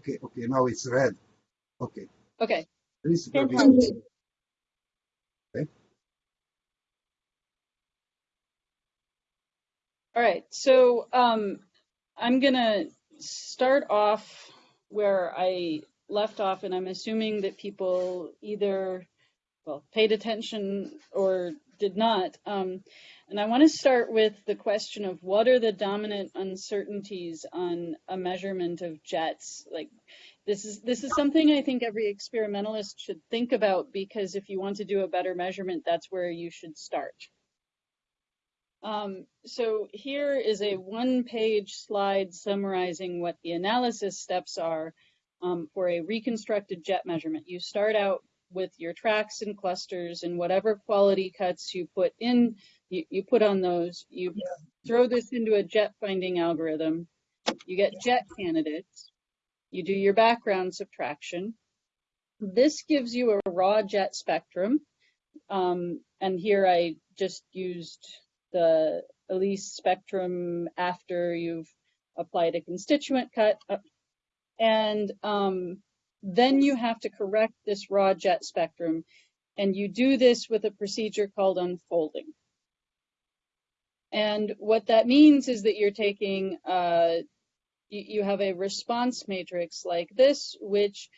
Okay, okay, now it's red. Okay. Okay, This is very Fantastic. Okay. all right. So um, I'm gonna start off where I left off, and I'm assuming that people either well paid attention or did not. Um, and I want to start with the question of what are the dominant uncertainties on a measurement of jets? Like this is this is something I think every experimentalist should think about because if you want to do a better measurement, that's where you should start. Um, so here is a one-page slide summarizing what the analysis steps are um, for a reconstructed jet measurement. You start out with your tracks and clusters and whatever quality cuts you put in, you, you put on those. You throw this into a jet finding algorithm. You get jet candidates. You do your background subtraction. This gives you a raw jet spectrum. Um, and here I just used the ALICE spectrum after you've applied a constituent cut. Uh, And um, then you have to correct this raw jet spectrum. And you do this with a procedure called unfolding. And what that means is that you're taking, uh, you, you have a response matrix like this, which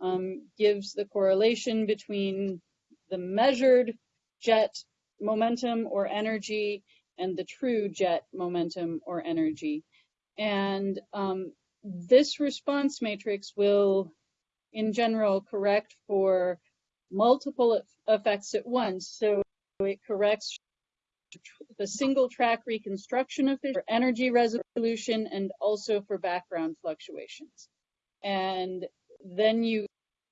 um, gives the correlation between the measured jet momentum or energy and the true jet momentum or energy. And um, this response matrix will, in general, correct for multiple effects at once. So it corrects the single track reconstruction of for energy resolution and also for background fluctuations. And then you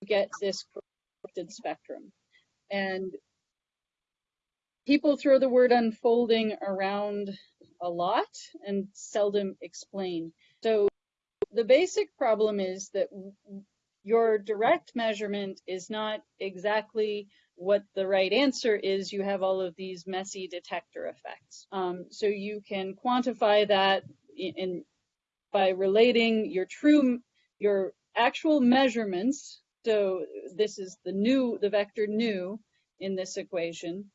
get this corrected spectrum. And people throw the word unfolding around a lot and seldom explain. So the basic problem is that your direct measurement is not exactly what the right answer is. You have all of these messy detector effects. Um, so you can quantify that in, in by relating your true your actual measurements. So this is the new the vector nu in this equation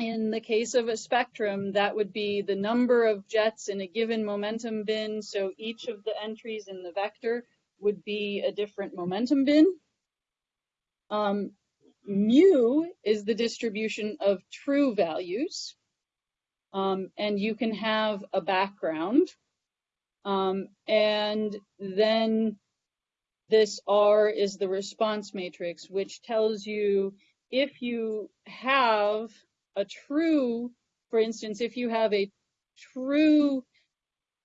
in the case of a spectrum, that would be the number of jets in a given momentum bin. So each of the entries in the vector would be a different momentum bin. Um, mu is the distribution of true values. Um, and you can have a background. Um, and then this R is the response matrix, which tells you if you have a true, for instance, if you have a true,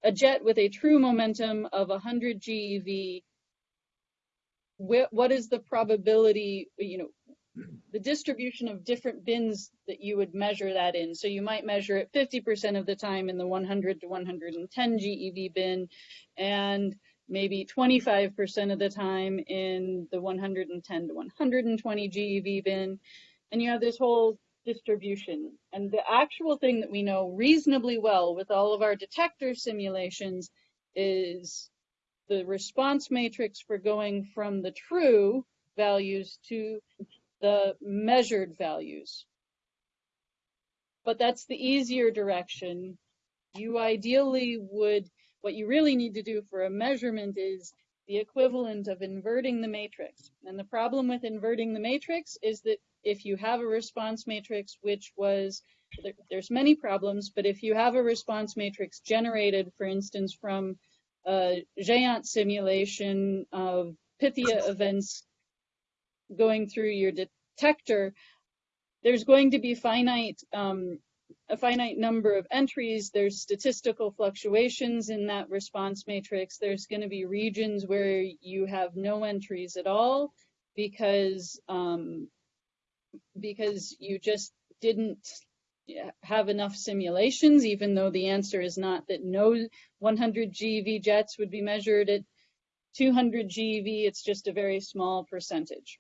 a jet with a true momentum of 100 GeV, wh- what is the probability, you know, the distribution of different bins that you would measure that in. So you might measure it 50% of the time in the 100 to 110 GeV bin and maybe 25% of the time in the 110 to 120 GeV bin. And you have this whole distribution. And the actual thing that we know reasonably well with all of our detector simulations is the response matrix for going from the true values to the measured values. But that's the easier direction. You ideally would, what you really need to do for a measurement is the equivalent of inverting the matrix. And the problem with inverting the matrix is that if you have a response matrix which was, there, there's many problems, but if you have a response matrix generated, for instance, from a GEANT simulation of Pythia events going through your detector, there's going to be finite um, a finite number of entries. There's statistical fluctuations in that response matrix. There's going to be regions where you have no entries at all because um, because you just didn't have enough simulations, even though the answer is not that no 100 GeV jets would be measured at 200 GeV. It's just a very small percentage.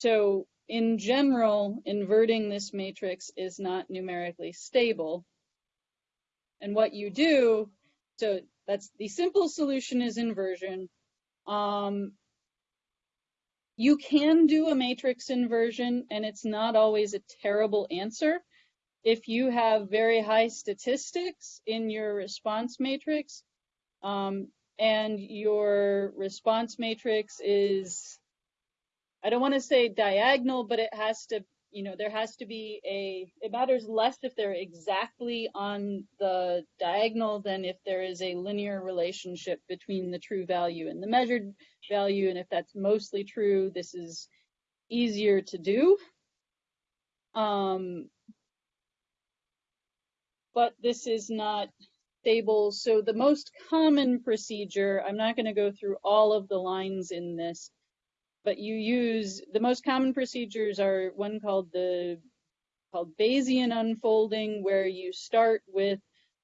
So in general, inverting this matrix is not numerically stable. And what you do, so that's the simple solution is inversion. Um, you can do a matrix inversion, and it's not always a terrible answer. If you have very high statistics in your response matrix, um, and your response matrix is, I don't want to say diagonal, but it has to, you know, there has to be a, it matters less if they're exactly on the diagonal than if there is a linear relationship between the true value and the measured value. And if that's mostly true, this is easier to do. Um, but this is not stable. So the most common procedure, I'm not going to go through all of the lines in this, but you use the most common procedures are one called the called Bayesian unfolding, where you start with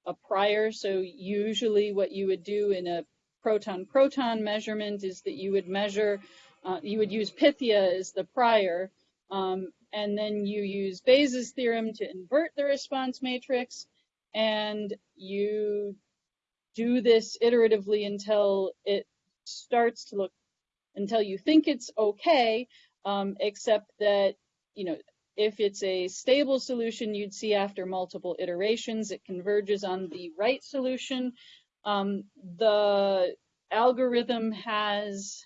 a prior. So usually what you would do in a proton-proton measurement is that you would measure, uh, you would use Pythia as the prior, um, and then you use Bayes' theorem to invert the response matrix, and you do this iteratively until it starts to look, until you think it's okay, um, except that, you know, if it's a stable solution, you'd see after multiple iterations, it converges on the right solution. Um, the algorithm has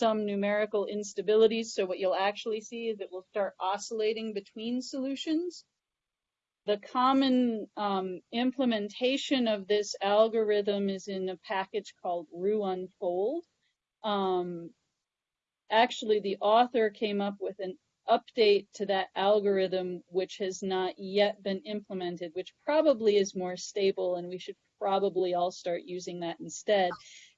some numerical instabilities, so what you'll actually see is it will start oscillating between solutions the common um, implementation of this algorithm is in a package called RooUnfold. Um, actually, the author came up with an update to that algorithm, which has not yet been implemented, which probably is more stable, and we should probably all start using that instead,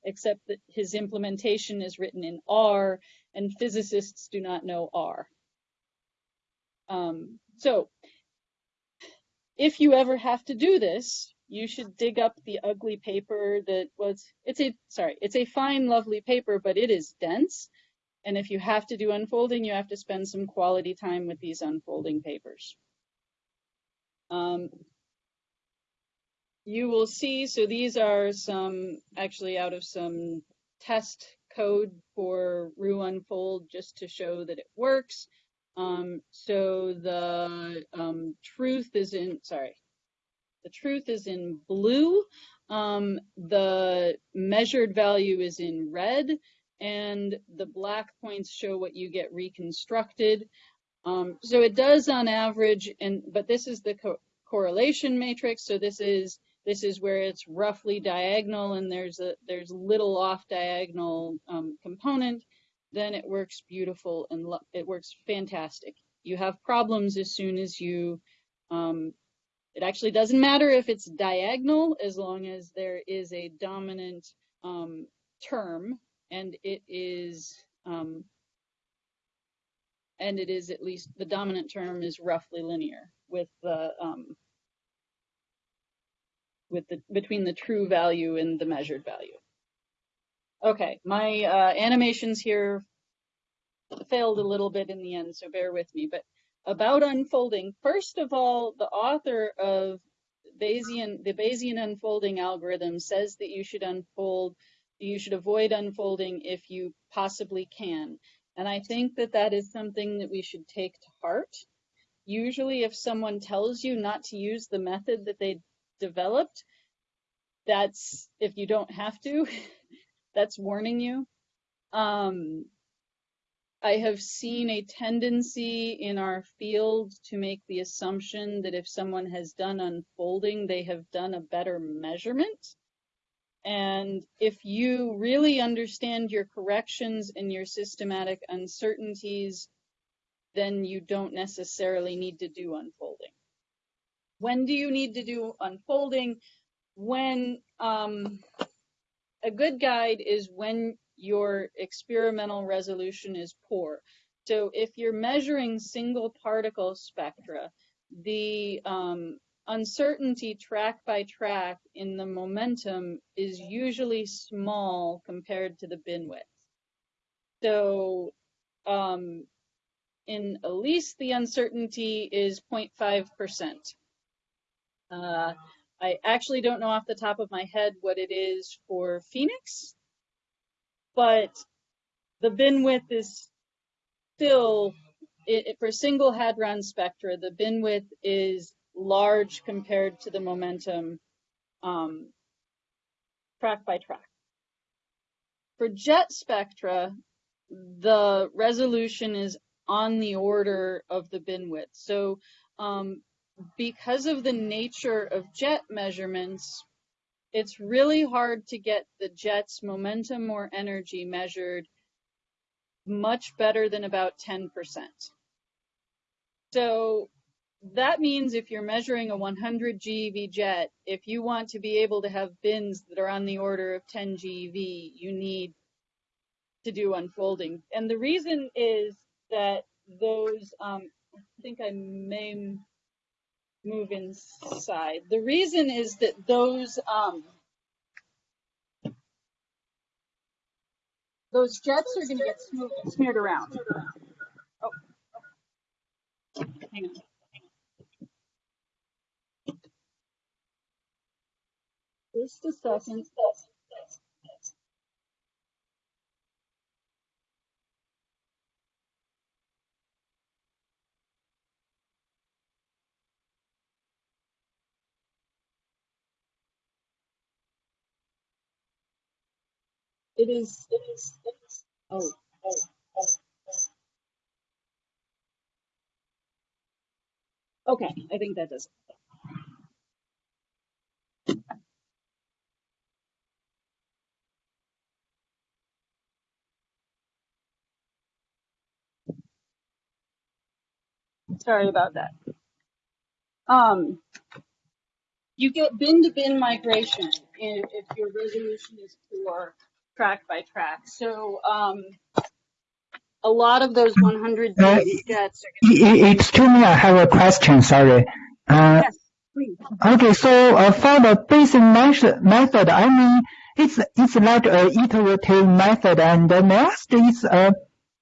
except that his implementation is written in R, and physicists do not know R. Um, so if you ever have to do this, you should dig up the ugly paper that was, it's a, sorry, it's a fine, lovely paper, but it is dense. And if you have to do unfolding, you have to spend some quality time with these unfolding papers. Um, you will see, so these are some, actually out of some test code for RooUnfold just to show that it works. Um, so the um, truth is in, sorry, the truth is in blue. Um, the measured value is in red and the black points show what you get reconstructed. Um, so it does on average, and but this is the co correlation matrix. So this is this is where it's roughly diagonal and there's a there's little off diagonal um, component then it works beautiful and it works fantastic. You have problems as soon as you, um, it actually doesn't matter if it's diagonal as long as there is a dominant um, term and it is, um, and it is at least, the dominant term is roughly linear with the, um, with the, between the true value and the measured value. Okay, my uh, animations here failed a little bit in the end, so bear with me. But about unfolding, first of all, the author of Bayesian, the Bayesian unfolding algorithm says that you should unfold, you should avoid unfolding if you possibly can. And I think that that is something that we should take to heart. Usually if someone tells you not to use the method that they developed, that's, if you don't have to, that's warning you. Um, I have seen a tendency in our field to make the assumption that if someone has done unfolding, they have done a better measurement. And if you really understand your corrections and your systematic uncertainties, then you don't necessarily need to do unfolding. When do you need to do unfolding? When um, a good guide is when your experimental resolution is poor. So if you're measuring single particle spectra, the um, uncertainty track by track in the momentum is usually small compared to the bin width. So um, in ALICE, the uncertainty is 0.5%. Uh, I actually don't know off the top of my head what it is for PHENIX, but the bin width is still, it, it- for single hadron spectra, the bin width is large compared to the momentum um, track by track. For jet spectra, the resolution is on the order of the bin width. So um, because of the nature of jet measurements, it's really hard to get the jet's momentum or energy measured much better than about 10%. So that means if you're measuring a 100 GeV jet, if you want to be able to have bins that are on the order of 10 GeV, you need to do unfolding. And the reason is that those, um, I think I may move inside. The reason is that those, um, those jets are going to get smeared, smeared around. Oh. Hang on. Just a second. It is, it is, it is. Oh, oh, oh. Okay, I think that does. it. Sorry about that. Um, you get bin to bin migration if, if your resolution is poor track by track. So, um, a lot of those 100 Uh, are E- e- Excuse me, I have a question, sorry. Uh, Yes, please. okay, so uh, for the basic method, I mean, it's, it's like a iterative method and the next is uh,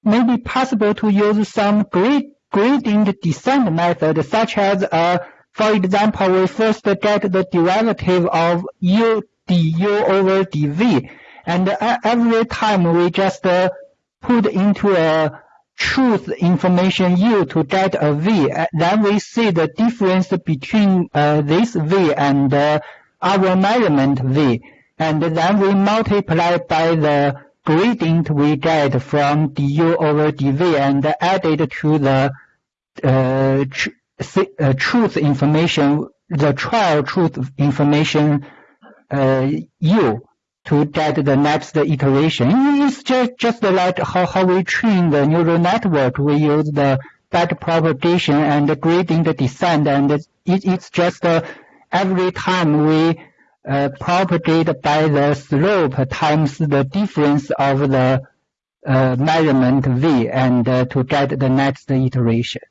maybe possible to use some grade, gradient descent method such as, uh, for example, we first get the derivative of u du over dv and uh, every time we just uh, put into a truth information U to get a V. Then we see the difference between uh, this V and uh, our measurement V. And then we multiply by the gradient we get from du over dv and added to the uh, tr- uh, truth information, the trial truth information uh, U to get the next iteration. It's just, just like how, how we train the neural network. We use the back propagation and the gradient descent, and it, it's just uh, every time we uh, propagate by the slope times the difference of the uh, measurement v, and uh, to get the next iteration.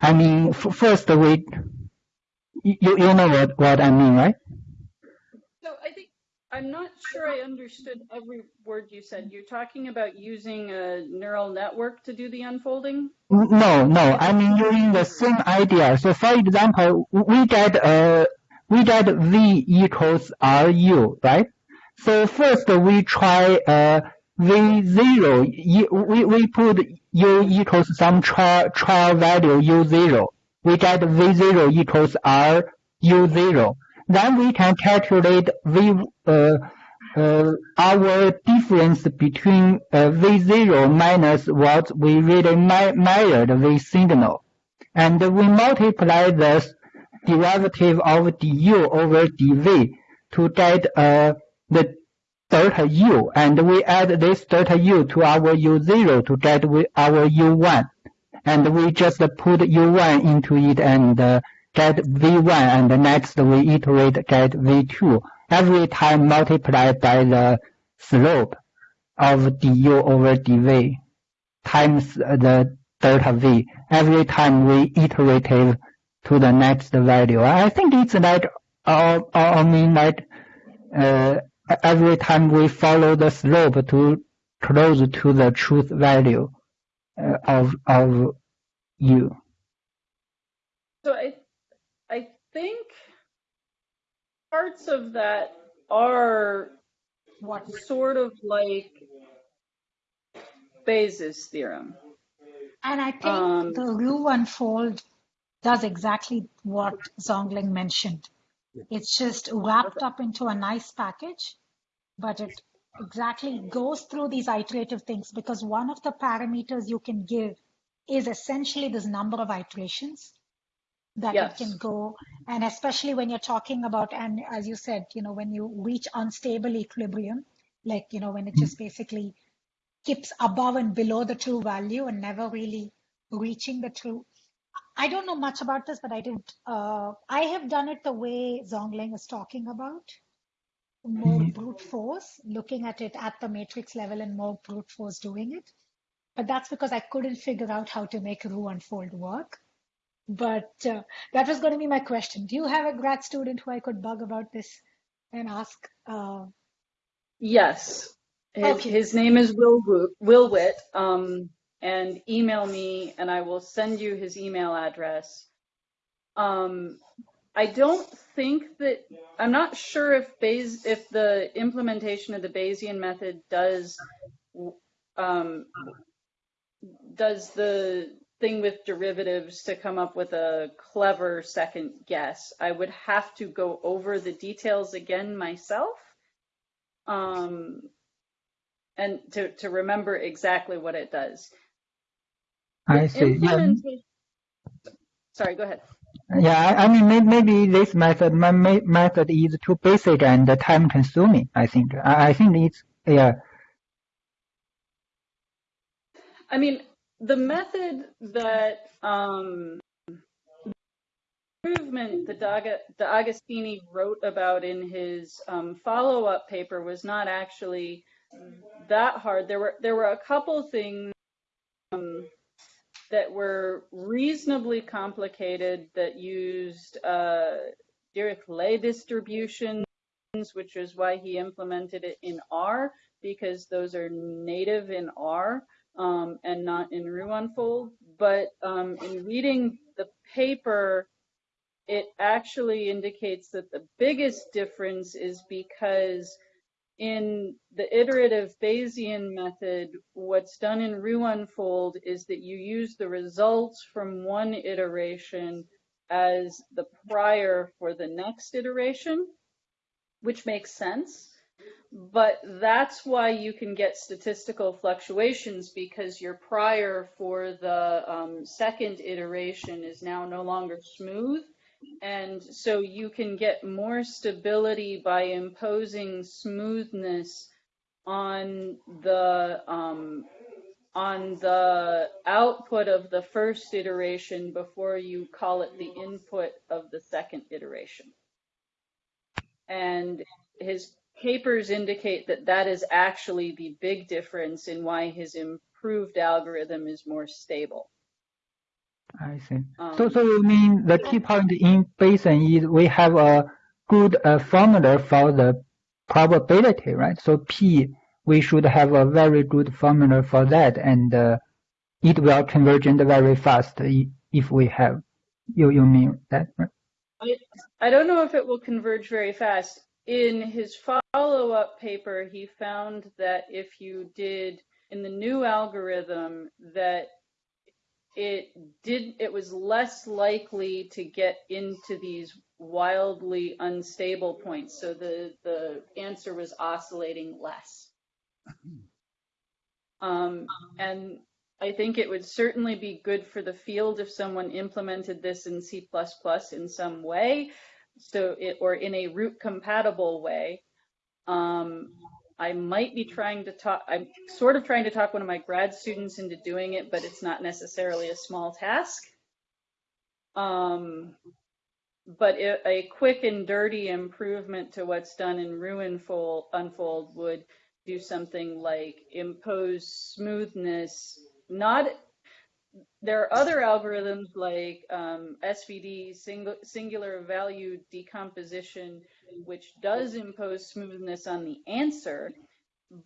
I mean, f- first we, you, you know what, what I mean, right? So I think, I'm not sure I understood every word you said. You're talking about using a neural network to do the unfolding? No, no. I mean, using the same idea. So, for example, we get uh, we get v equals ru, right? So first we try uh, v zero. y- We we put u equals some trial trial value u zero. We get v zero equals r u zero. Then we can calculate v uh, uh, our difference between uh, V0 minus what we really me- measured V signal. And we multiply the derivative of du over dv to get uh, the delta u. And we add this delta u to our u0 to get our u1. And we just put u1 into it and uh, get v1 and next we iterate get v2 every time multiplied by the slope of du over dv times the delta v every time we iterative to the next value. I think it's like, uh, I mean like, uh, every time we follow the slope to close to the truth value uh, of of u. So I, I think parts of that are what sort of like Bayes' theorem. And I think Um, the RooUnfold does exactly what Zongling mentioned. It's just wrapped up into a nice package, but it exactly goes through these iterative things because one of the parameters you can give is essentially this number of iterations that Yes. it can go. And especially when you're talking about, and as you said, you know, when you reach unstable equilibrium, like, you know, when it just mm-hmm. basically keeps above and below the true value and never really reaching the true. I don't know much about this, but I did. Uh, I have done it the way Zongling is talking about, more brute force, looking at it at the matrix level and more brute force doing it. But that's because I couldn't figure out how to make RooUnfold work. But uh, that was going to be my question. Do you have a grad student who I could bug about this and ask? Uh, Yes. His, Okay. his name is Will Wo- Will Witt. Um, and email me, and I will send you his email address. Um, I don't think that I'm not sure if Bayes if the implementation of the Bayesian method does um, does the thing with derivatives to come up with a clever second guess. I would have to go over the details again myself um, and to, to remember exactly what it does. I see. Yeah, Sorry, go ahead. yeah. I, I mean, may, maybe this method, my method is too basic and time consuming. I think. I, I think it's yeah. I mean, the method that um, improvement that Daga, D'Agostini wrote about in his um, follow-up paper was not actually that hard. There were there were a couple things um, that were reasonably complicated that used uh, Dirichlet distributions, which is why he implemented it in R because those are native in R um, and not in RooUnfold. But um, in reading the paper, it actually indicates that the biggest difference is because in the iterative Bayesian method, what's done in RooUnfold is that you use the results from one iteration as the prior for the next iteration, which makes sense. But that's why you can get statistical fluctuations because your prior for the um, second iteration is now no longer smooth. And so you can get more stability by imposing smoothness on the um, on the output of the first iteration before you call it the input of the second iteration. And his papers indicate that that is actually the big difference in why his improved algorithm is more stable. I see. Um, So, so you mean the key point in Bayesian is we have a good uh, formula for the probability, right? So P, we should have a very good formula for that, and uh, it will converge very fast if we have. You you mean that, right? I don't know if it will converge very fast. In his follow-up paper, he found that if you did in the new algorithm that it did it was less likely to get into these wildly unstable points. So the the answer was oscillating less. Um, and I think it would certainly be good for the field if someone implemented this in C++ in some way, so it or in a root compatible way. Um, I might be trying to talk. I'm sort of trying to talk one of my grad students into doing it, but it's not necessarily a small task. Um, but it, a quick and dirty improvement to what's done in RooUnfold Unfold would do something like impose smoothness. Not there are other algorithms like um, SVD, singular value decomposition, which does impose smoothness on the answer.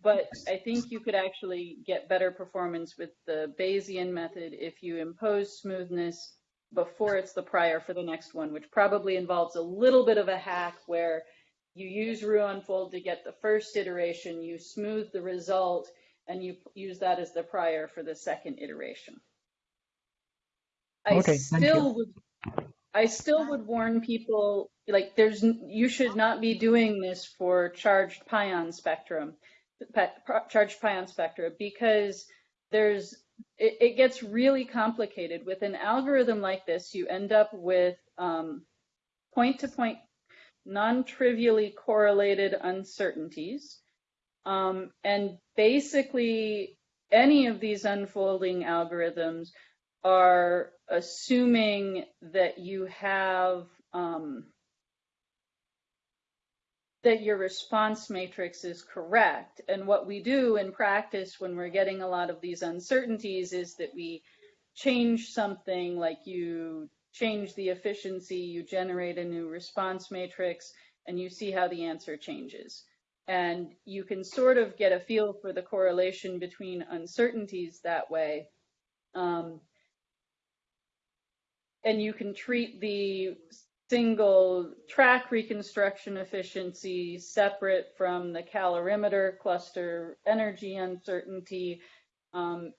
But I think you could actually get better performance with the Bayesian method if you impose smoothness before it's the prior for the next one, which probably involves a little bit of a hack where you use RooUnfold to get the first iteration, you smooth the result, and you use that as the prior for the second iteration. I Okay, thank you. still would, I still would warn people, like, there's, you should not be doing this for charged pion spectrum, charged pion spectra, because there's, it, it gets really complicated. With an algorithm like this, you end up with um, point-to-point, non-trivially correlated uncertainties. Um, and basically, any of these unfolding algorithms are assuming that you have um, that your response matrix is correct. And what we do in practice when we're getting a lot of these uncertainties is that we change something like you change the efficiency, you generate a new response matrix, and you see how the answer changes. And you can sort of get a feel for the correlation between uncertainties that way. Um, and you can treat the single track reconstruction efficiency separate from the calorimeter cluster energy uncertainty. Um,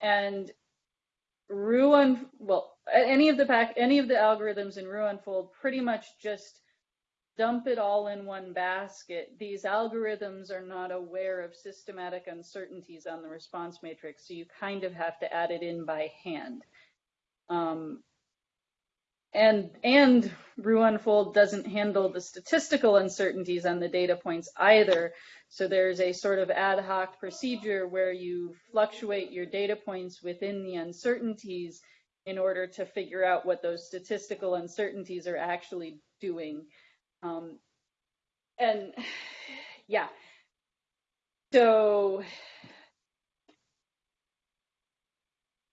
and Ruan, well, any of the pack, any of the algorithms in RooUnfold pretty much just dump it all in one basket. These algorithms are not aware of systematic uncertainties on the response matrix, so you kind of have to add it in by hand. Um, and and RooUnfold doesn't handle the statistical uncertainties on the data points either. So there's a sort of ad hoc procedure where you fluctuate your data points within the uncertainties in order to figure out what those statistical uncertainties are actually doing. Um, and yeah, so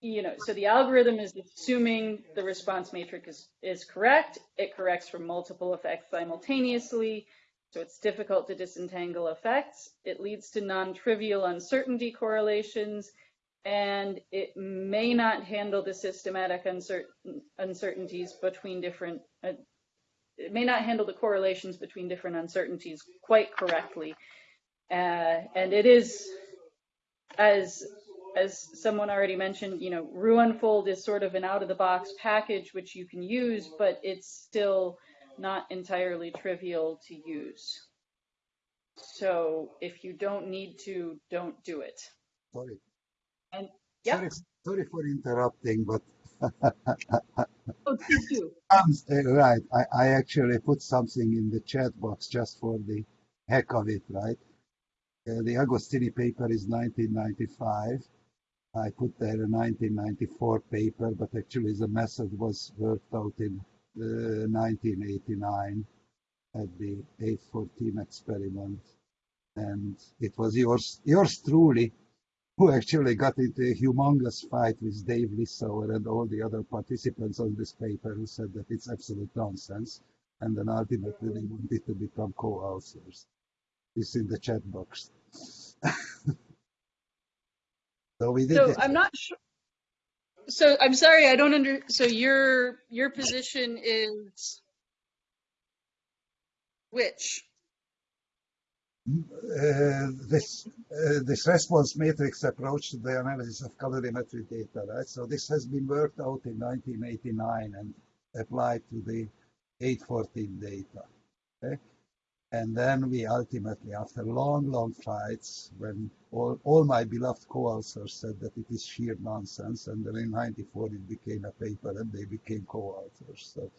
you know, so the algorithm is assuming the response matrix is, is correct. It corrects for multiple effects simultaneously, so it's difficult to disentangle effects. It leads to non-trivial uncertainty correlations, and it may not handle the systematic uncertain, uncertainties between different, uh, it may not handle the correlations between different uncertainties quite correctly. Uh, and it is, as as someone already mentioned, you know, RooUnfold is sort of an out-of-the-box package which you can use, but it's still not entirely trivial to use. So if you don't need to, don't do it. Sorry. And yeah, Sorry, sorry for interrupting, but oh, um, uh, right, I, I actually put something in the chat box just for the heck of it, right? Uh, the Agostini paper is 1995. I put there a 1994 paper, but actually the method was worked out in uh, 1989 at the 814 experiment. And it was yours, yours truly who actually got into a humongous fight with Dave Lissauer and all the other participants on this paper who said that it's absolute nonsense. And then ultimately they wanted to become co-authors. It's in the chat box. so we did So this. I'm not sure. So I'm sorry, I don't under, so your, your position is which? uh, this uh, this response matrix approach to the analysis of calorimetry data, right? So this has been worked out in 1989 and applied to the 814 data. Okay, and then we ultimately, after long, long fights, when all, all my beloved co-authors said that it is sheer nonsense, and then in 94 it became a paper and they became co-authors. So.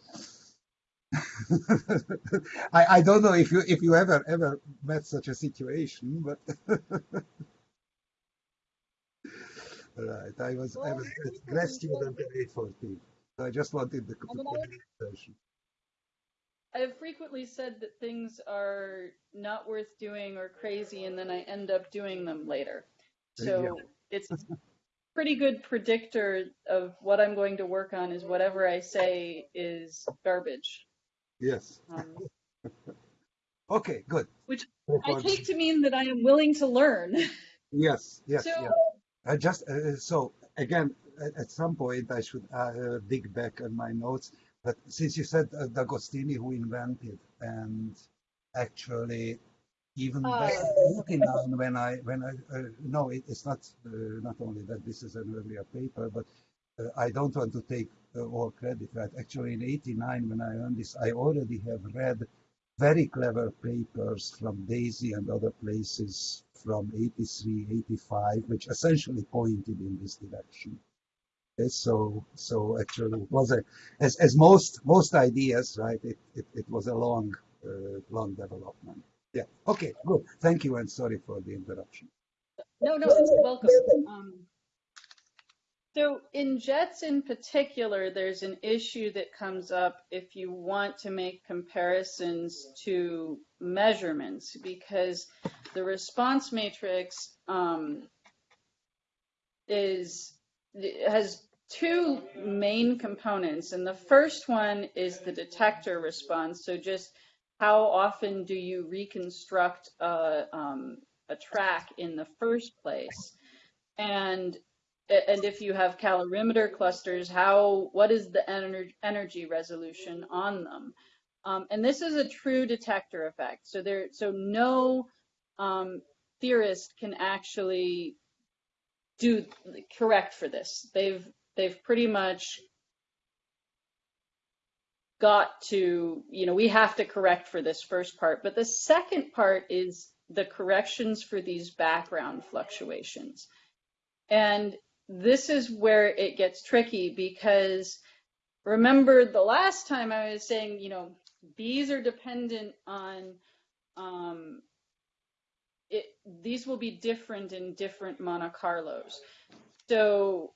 I, I don't know if you if you ever ever met such a situation, but right, I was I was a grad student at 814, so I just wanted the I mean, I- conversation. I have frequently said that things are not worth doing or crazy, and then I end up doing them later. So it's a pretty good predictor of what I'm going to work on is whatever I say is garbage. Yes. Um, Okay, good. Which I take to mean that I am willing to learn. Yes, yes, So- yeah. I just uh, so again at, at some point I should uh, dig back on my notes. But since you said uh, D'Agostini who invented and actually even Uh, back in 89 when I when I uh, no it, it's not uh, not only that this is an earlier paper but uh, I don't want to take uh, all credit right? Actually in 89 when I learned this I already have read very clever papers from DESY and other places from 83 85 which essentially pointed in this direction so so actually it was a as, as most most ideas right it, it, it was a long uh, long development yeah. Okay. Good. Thank you, and sorry for the interruption. No, no, it's welcome. Um, so in jets in particular, there's an issue that comes up if you want to make comparisons to measurements because the response matrix um, is has two main components, and the first one is the detector response. So just how often do you reconstruct a, um, a track in the first place? And and if you have calorimeter clusters, how what is the ener energy resolution on them? Um, and this is a true detector effect. So there, so no um, theorist can actually do correct for this. They've they've pretty much got to, you know, we have to correct for this first part. But the second part is the corrections for these background fluctuations. And this is where it gets tricky because remember the last time I was saying, you know, these are dependent on, um, it, these will be different in different Monte Carlos. So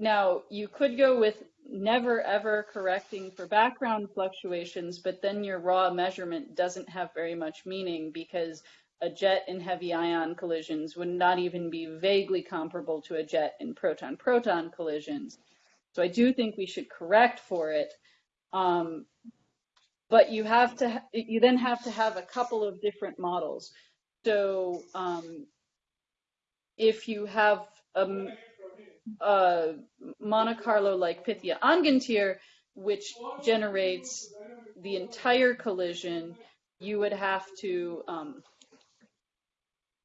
now you could go with never ever correcting for background fluctuations, but then your raw measurement doesn't have very much meaning because a jet in heavy ion collisions would not even be vaguely comparable to a jet in proton-proton collisions. So I do think we should correct for it. Um, but you have to, you then have to have a couple of different models. So um, if you have a, a Monte Carlo like Pythia Angantyr, which generates the entire collision, you would have to um,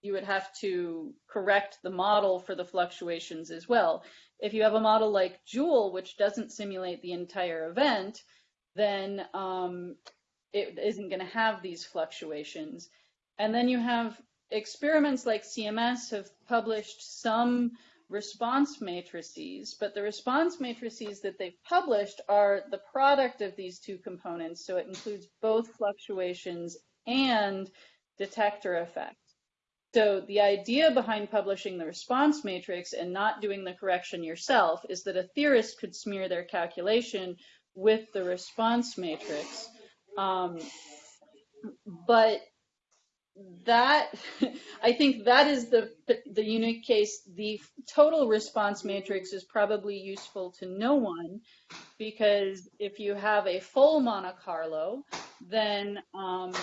you would have to correct the model for the fluctuations as well. If you have a model like JEWEL, which doesn't simulate the entire event, then um, it isn't going to have these fluctuations. And then you have experiments like CMS have published some response matrices, but the response matrices that they've published are the product of these two components. So it includes both fluctuations and detector effect. So the idea behind publishing the response matrix and not doing the correction yourself is that a theorist could smear their calculation with the response matrix. Um, but that I think that is the the unique case. The total response matrix is probably useful to no one because if you have a full Monte Carlo, then um,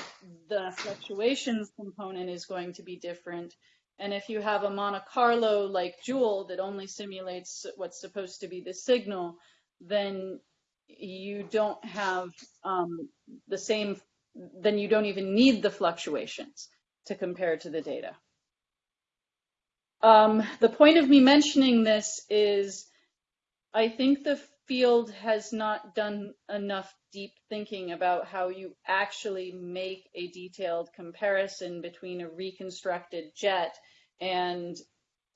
the fluctuations component is going to be different. And if you have a Monte Carlo like JEWEL that only simulates what's supposed to be the signal, then you don't have um, the same then you don't even need the fluctuations to compare to the data. Um, the point of me mentioning this is I think the field has not done enough deep thinking about how you actually make a detailed comparison between a reconstructed jet and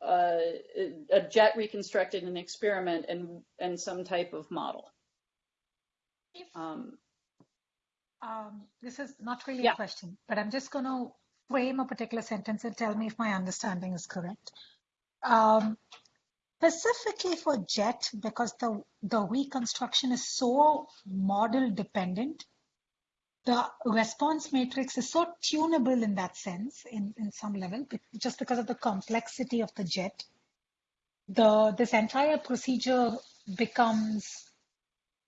uh, a jet reconstructed in an experiment and, and some type of model. Um, um, this is not really Yeah. a question, but I'm just going to frame a particular sentence and tell me if my understanding is correct. Um, specifically for JET, because the, the reconstruction is so model dependent, the response matrix is so tunable in that sense, in, in some level, just because of the complexity of the JET. The, this entire procedure becomes,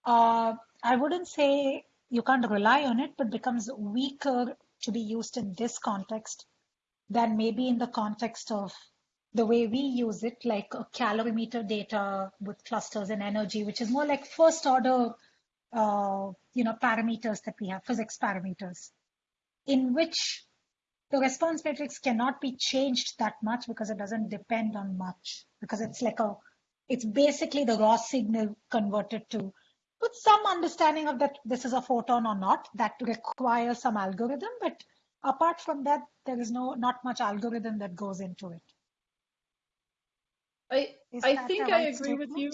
uh, I wouldn't say you can't rely on it, but becomes weaker to be used in this context than maybe in the context of the way we use it, like a calorimeter data with clusters and energy, which is more like first order, uh, you know, parameters that we have, physics parameters, in which the response matrix cannot be changed that much because it doesn't depend on much because it's like a it's basically the raw signal converted to with some understanding of that this is a photon or not that requires some algorithm but apart from that there is no not much algorithm that goes into it I Is I think I right agree with you.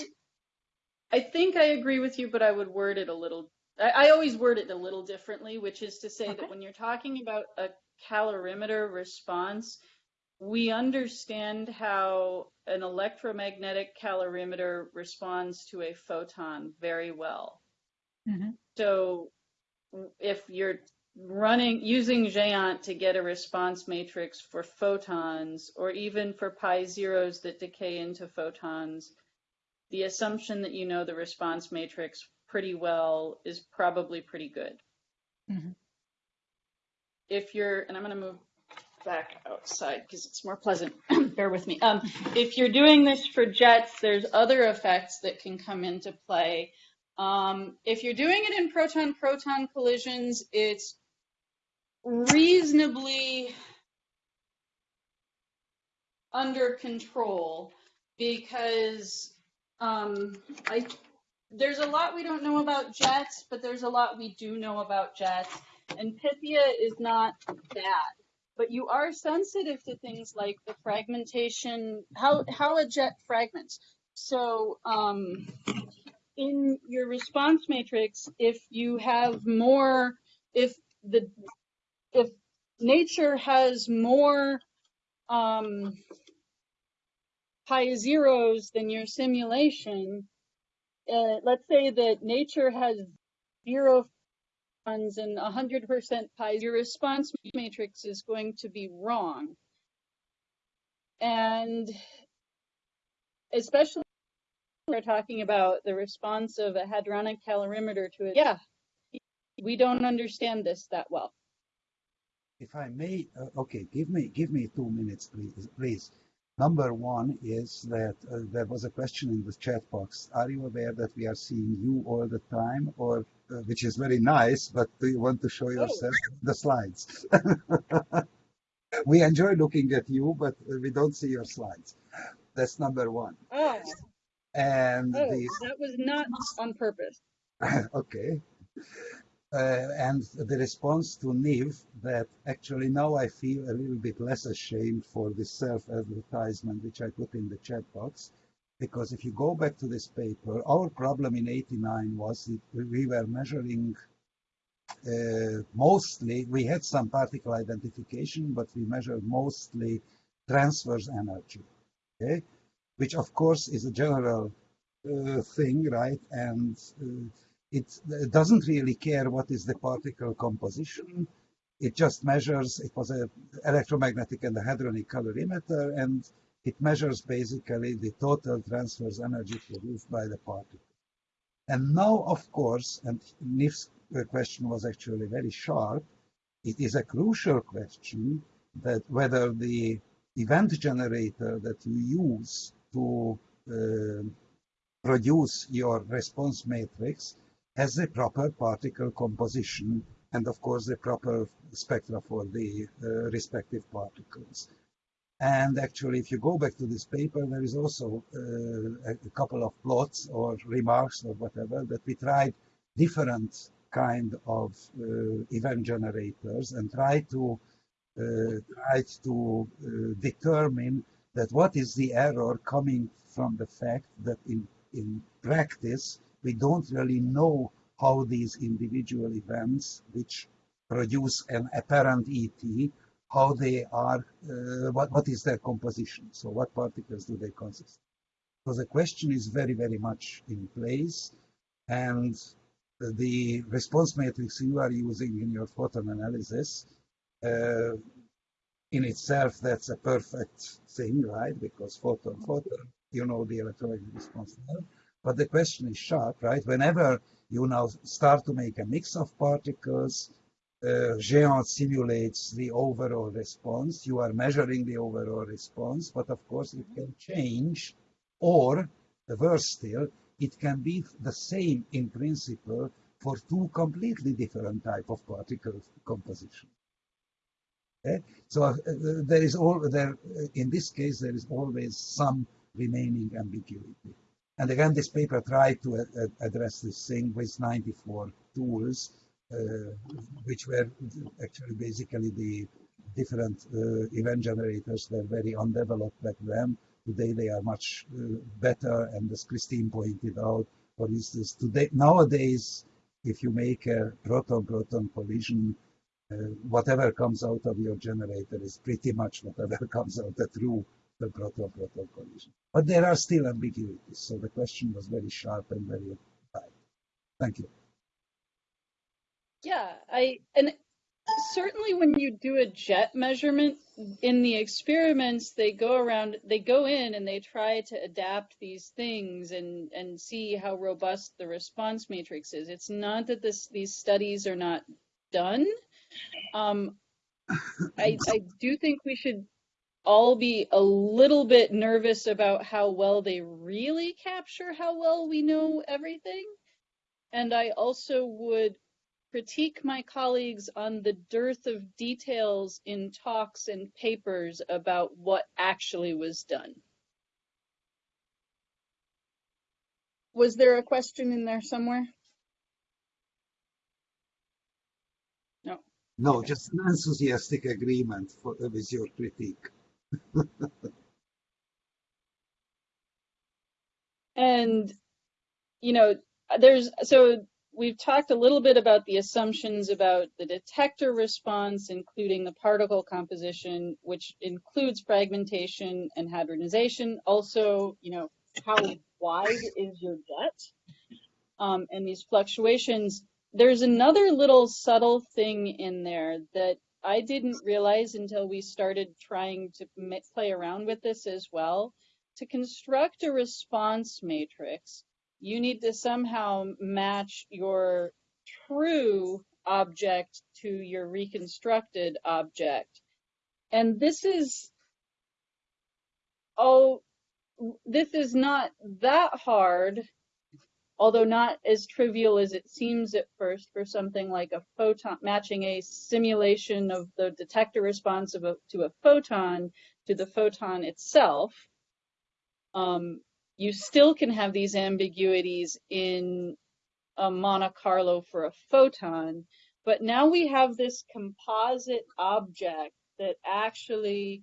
I think I agree with you, but I would word it a little. I, I always word it a little differently, which is to say Okay. that when you're talking about a calorimeter response, we understand how an electromagnetic calorimeter responds to a photon very well. Mhm. So if you're running using GEANT to get a response matrix for photons or even for pi zeros that decay into photons, the assumption that you know the response matrix pretty well is probably pretty good. Mhm. If you're, and I'm going to move back outside because it's more pleasant. Bear with me. Um, if you're doing this for jets, there's other effects that can come into play. Um, if you're doing it in proton-proton collisions, it's reasonably under control because um, I there's a lot we don't know about jets, but there's a lot we do know about jets, and Pythia is not bad. But you are sensitive to things like the fragmentation, how how a jet fragments. So um, in your response matrix, if you have more, if the if nature has more um, pi zeros than your simulation, uh, let's say that nature has zero photons and 100% pi, your response matrix is going to be wrong. And especially we're talking about the response of a hadronic calorimeter to it. Yeah, we don't understand this that well. If I may, uh, okay, give me give me two minutes, please. Please. Number one is that uh, there was a question in the chat box. Are you aware that we are seeing you all the time, or uh, which is very nice, but do you want to show yourself the slides? we enjoy looking at you, but we don't see your slides. That's number one. Oh, And oh, the that was not on purpose. okay. Uh, and the response to Niv that actually now I feel a little bit less ashamed for this self-advertisement which I put in the chat box. Because if you go back to this paper, our problem in 89 was that we were measuring uh, mostly, we had some particle identification, but we measured mostly transverse energy, okay? Which of course is a general uh, thing, right? And uh, it doesn't really care what is the particle composition. It just measures, it was an electromagnetic and a hadronic calorimeter, and it measures basically the total transverse energy produced by the particle. And now, of course, and Nif's question was actually very sharp, it is a crucial question that whether the event generator that you use to uh, produce your response matrix has the proper particle composition and of course the proper spectra for the uh, respective particles. And actually, if you go back to this paper, there is also uh, a couple of plots or remarks or whatever that we tried different kind of uh, event generators and try to uh, try to uh, determine that what is the error coming from the fact that in in practice we don't really know how these individual events which produce an apparent ET, how they are, uh, what, what is their composition? So what particles do they consist? So the question is very, very much in place. And the response matrix you are using in your photon analysis, uh, in itself, that's a perfect thing, right? Because photon, photon, you know the electromagnetic response now. But the question is sharp, right? Whenever you now start to make a mix of particles, uh, GEANT simulates the overall response. You are measuring the overall response, but of course it can change, or worse still, it can be the same in principle for two completely different type of particle composition. Okay? So uh, there is all there in this case there is always some remaining ambiguity. And again, this paper tried to uh, address this thing with 94 tools, uh, which were actually basically the different uh, event generators were very undeveloped back then. Today they are much uh, better, and as Christine pointed out, for instance, today nowadays, if you make a proton-proton collision, uh, whatever comes out of your generator is pretty much whatever comes out through the proton-proton collision. But there are still ambiguities, so the question was very sharp and very tight. Thank you. Yeah, I and certainly when you do a jet measurement in the experiments they go around they go in and they try to adapt these things and and see how robust the response matrix is it's not that this these studies are not done um i i do think we should all be a little bit nervous about how well they really capture how well we know everything and i also would critique my colleagues on the dearth of details in talks and papers about what actually was done. Was there a question in there somewhere? No. No, just an enthusiastic agreement for, with your critique. And, you know, there's so we've talked a little bit about the assumptions about the detector response, including the particle composition, which includes fragmentation and hadronization. Also, you know, how wide is your jet? Um, and these fluctuations. There's another little subtle thing in there that I didn't realize until we started trying to play around with this as well. To construct a response matrix, you need to somehow match your true object to your reconstructed object. And this is, oh, this is not that hard, although not as trivial as it seems at first for something like a photon, matching a simulation of the detector response of a, to a photon to the photon itself. Um, you still can have these ambiguities in a Monte Carlo for a photon, but now we have this composite object that actually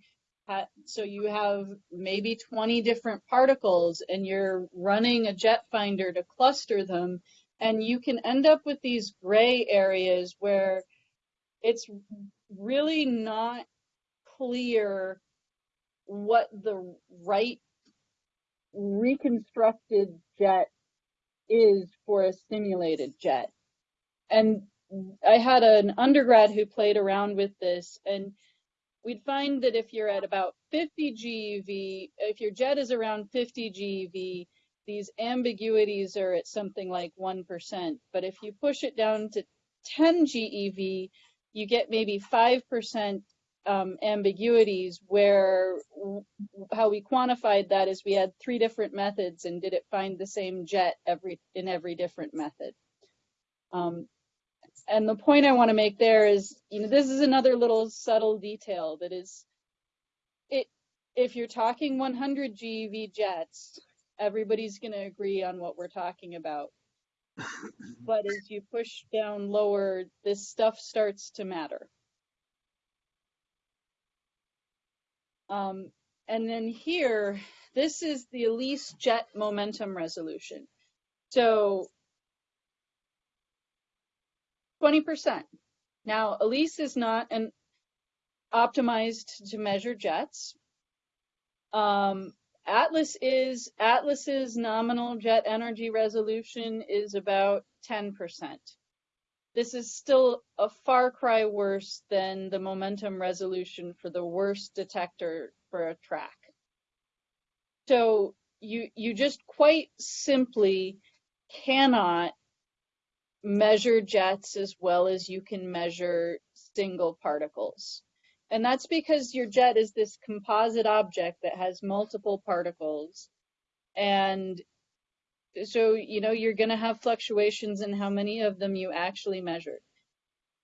so you have maybe 20 different particles and you're running a jet finder to cluster them and you can end up with these gray areas where it's really not clear what the right reconstructed jet is for a simulated jet. And I had an undergrad who played around with this, and we'd find that if you're at about 50 GeV, if your jet is around 50 GeV, these ambiguities are at something like 1%. But if you push it down to 10 GeV, you get maybe 5% um, ambiguities where how we quantified that is we had three different methods and did it find the same jet every in every different method. Um, and the point I want to make there is, you know, this is another little subtle detail that is, it if you're talking 100 GeV jets, everybody's going to agree on what we're talking about. but as you push down lower, this stuff starts to matter. Um, and then here, this is the ALICE jet momentum resolution. So 20%. Now, ALICE is not an optimized to measure jets. Um, Atlas is, Atlas's nominal jet energy resolution is about 10% this is still a far cry worse than the momentum resolution for the worst detector for a track. So you you just quite simply cannot measure jets as well as you can measure single particles. And that's because your jet is this composite object that has multiple particles. And so you know you're going to have fluctuations in how many of them you actually measured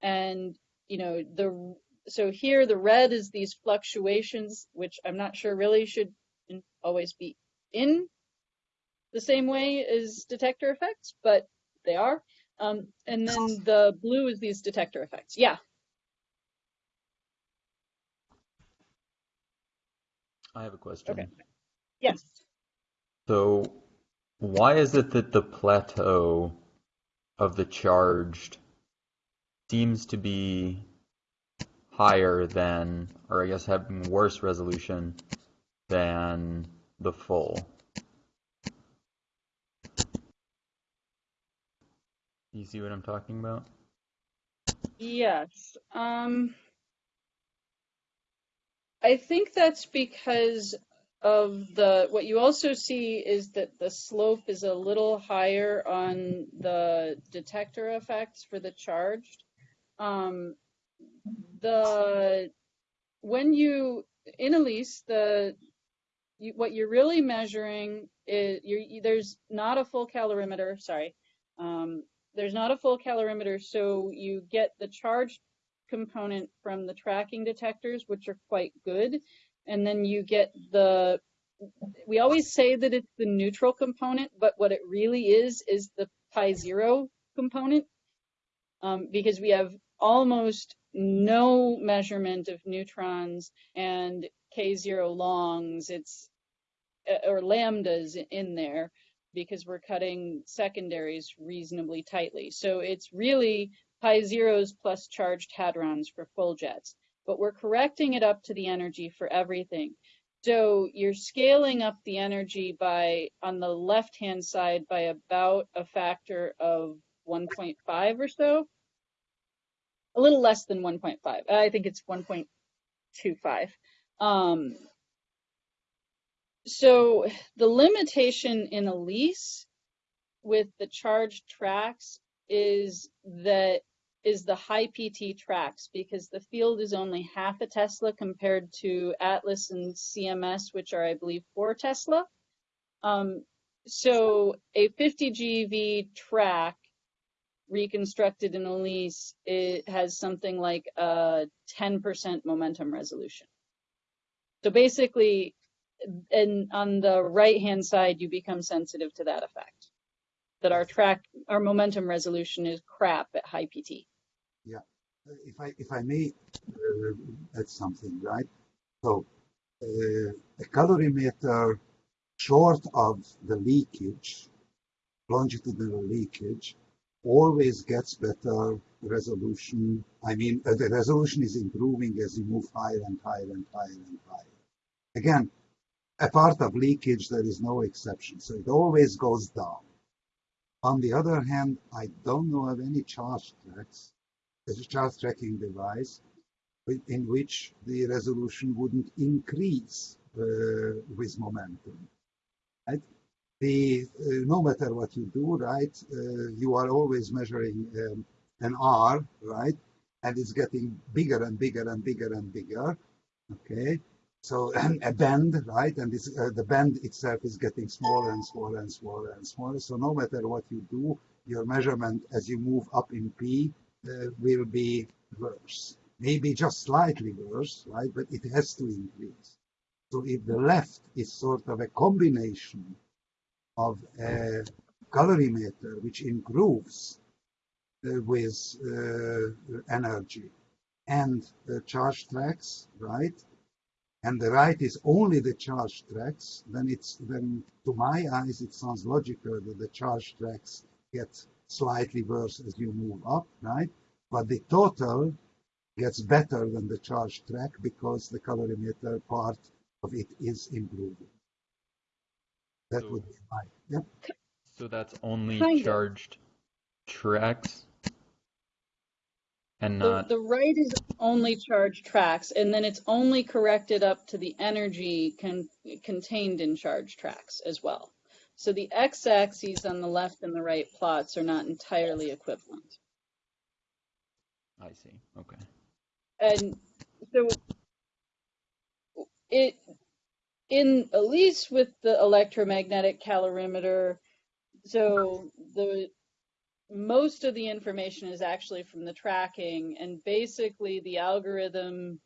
and you know the so here the red is these fluctuations, which I'm not sure really should always be in the same way as detector effects, but they are. Um, and then the blue is these detector effects. Yeah. I have a question. Okay. Yes. So, why is it that the plateau of the charged seems to be higher than, or I guess having worse resolution than the full? You see what I'm talking about? Yes. Um, I think that's because of the, what you also see is that the slope is a little higher on the detector effects for the charged. Um, the, when you, in ALICE, the, you, what you're really measuring is, you're, you- there's not a full calorimeter, sorry. Um, there's not a full calorimeter, so you get the charge component from the tracking detectors, which are quite good. And then you get the, we always say that it's the neutral component, but what it really is, is the pi zero component. Um, because we have almost no measurement of neutrons and K zero longs, it's, or lambdas in there because we're cutting secondaries reasonably tightly. So it's really pi zeros plus charged hadrons for full jets, but we're correcting it up to the energy for everything. So you're scaling up the energy by, on the left-hand side, by about a factor of 1.5 or so. A little less than 1.5. I think it's 1.25. Um, so the limitation in ALICE with the charged tracks is that is the high PT tracks because the field is only half a Tesla compared to Atlas and CMS, which are, I believe, four Tesla. Um, so a 50 GeV track reconstructed in ALICE, it has something like a 10% momentum resolution. So basically, and on the right hand side, you become sensitive to that effect. That our track, our momentum resolution is crap at high PT. Yeah, If I if I may uh, add something, right? So uh, a calorimeter short of the leakage, longitudinal leakage, always gets better resolution. I mean, uh, the resolution is improving as you move higher and higher and higher and higher. Again, a part of leakage, there is no exception. So it always goes down. On the other hand, I don't know of any charge tracks, as a charge tracking device in which the resolution wouldn't increase uh, with momentum. Right? The uh, no matter what you do, right, uh, you are always measuring um, an R, right, and it's getting bigger and bigger and bigger and bigger. Okay, so a band, right, and this, uh, the band itself is getting smaller and smaller and smaller and smaller. So no matter what you do, your measurement as you move up in P uh, will be worse. Maybe just slightly worse, right? But it has to increase. So if the left is sort of a combination of a calorimeter which improves uh, with uh, energy and the charge tracks, right? And the right is only the charge tracks, then it's then to my eyes it sounds logical that the charge tracks get slightly worse as you move up, right? But the total gets better than the charge track because the calorimeter part of it is improving. That So- would be my yeah. So that's only charged tracks and The, not the right is only charged tracks, and then it's only corrected up to the energy con contained in charge tracks as well. So the x-axes on the left and the right plots are not entirely equivalent. I see. Okay. And so it in at least with the electromagnetic calorimeter, so the most of the information is actually from the tracking, and basically the algorithm,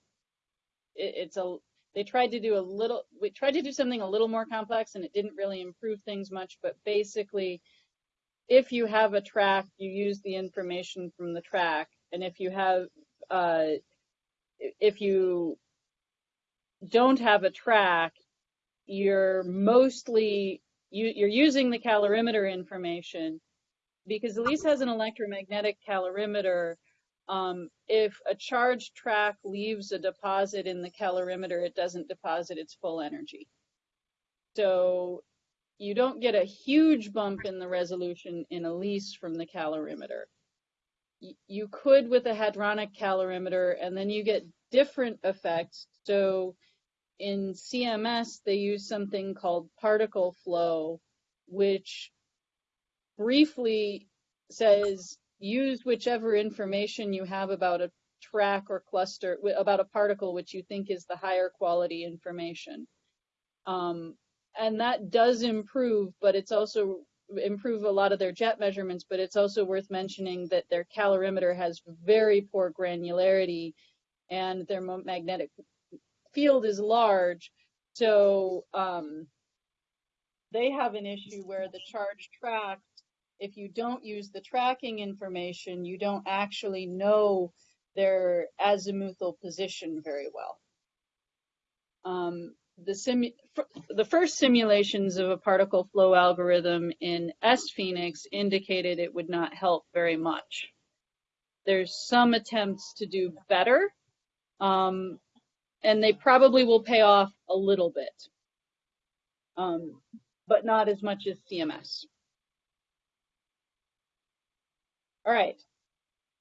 it, it's a they tried to do a little we tried to do something a little more complex and it didn't really improve things much but basically if you have a track you use the information from the track and if you have uh, if you don't have a track you're mostly you, you're using the calorimeter information because ALICE has an electromagnetic calorimeter um, if a charged track leaves a deposit in the calorimeter, it doesn't deposit its full energy. So you don't get a huge bump in the resolution in ALICE from the calorimeter. You could with a hadronic calorimeter, and then you get different effects. So in CMS, they use something called particle flow, which briefly says use whichever information you have about a track or cluster, about a particle which you think is the higher quality information. Um, and that does improve, but it's also improve a lot of their jet measurements, but it's also worth mentioning that their calorimeter has very poor granularity and their magnetic field is large. So um, they have an issue where the charged track if you don't use the tracking information, you don't actually know their azimuthal position very well. Um, the, the first simulations of a particle flow algorithm in sPHENIX indicated it would not help very much. There's some attempts to do better, um, and they probably will pay off a little bit, um, but not as much as CMS. All right.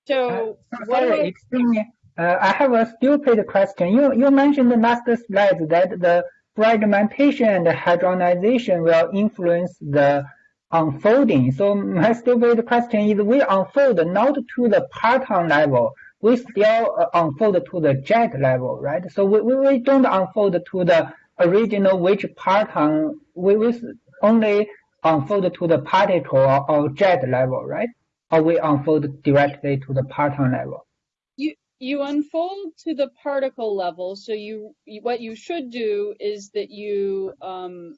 So uh, sorry, excuse me. Uh, I have a stupid question. You you mentioned the last slide that the fragmentation and hadronization will influence the unfolding. So my stupid question is we unfold not to the parton level, we still uh, unfold to the jet level, right? So we, we, don't unfold to the original which parton, we, we only unfold to the particle or, or jet level, right? Or we unfold directly to the parton level? You you unfold to the particle level. So you, you what you should do is that you um,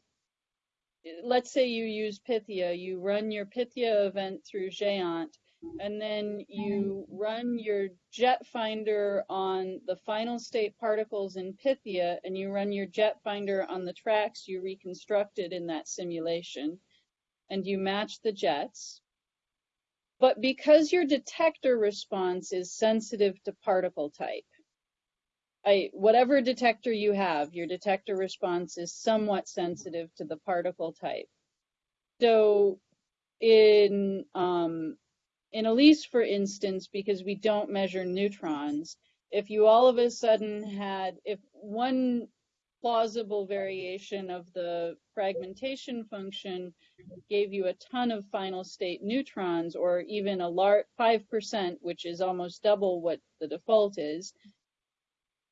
let's say you use Pythia, you run your Pythia event through GEANT, and then you run your jet finder on the final state particles in Pythia, and you run your jet finder on the tracks you reconstructed in that simulation, and you match the jets. But because your detector response is sensitive to particle type, I, whatever detector you have, your detector response is somewhat sensitive to the particle type. So in um, in ALICE, for instance, because we don't measure neutrons, if you all of a sudden had, if one plausible variation of the fragmentation function gave you a ton of final state neutrons or even a large 5%, which is almost double what the default is,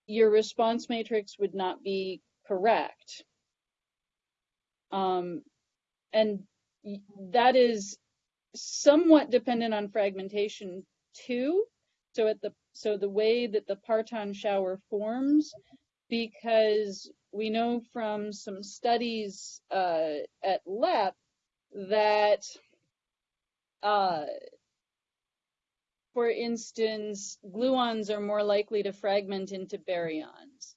your response matrix would not be correct. Um, and that is somewhat dependent on fragmentation too. So at the so the way that the parton shower forms, because we know from some studies uh, at LEP that, uh, for instance, gluons are more likely to fragment into baryons,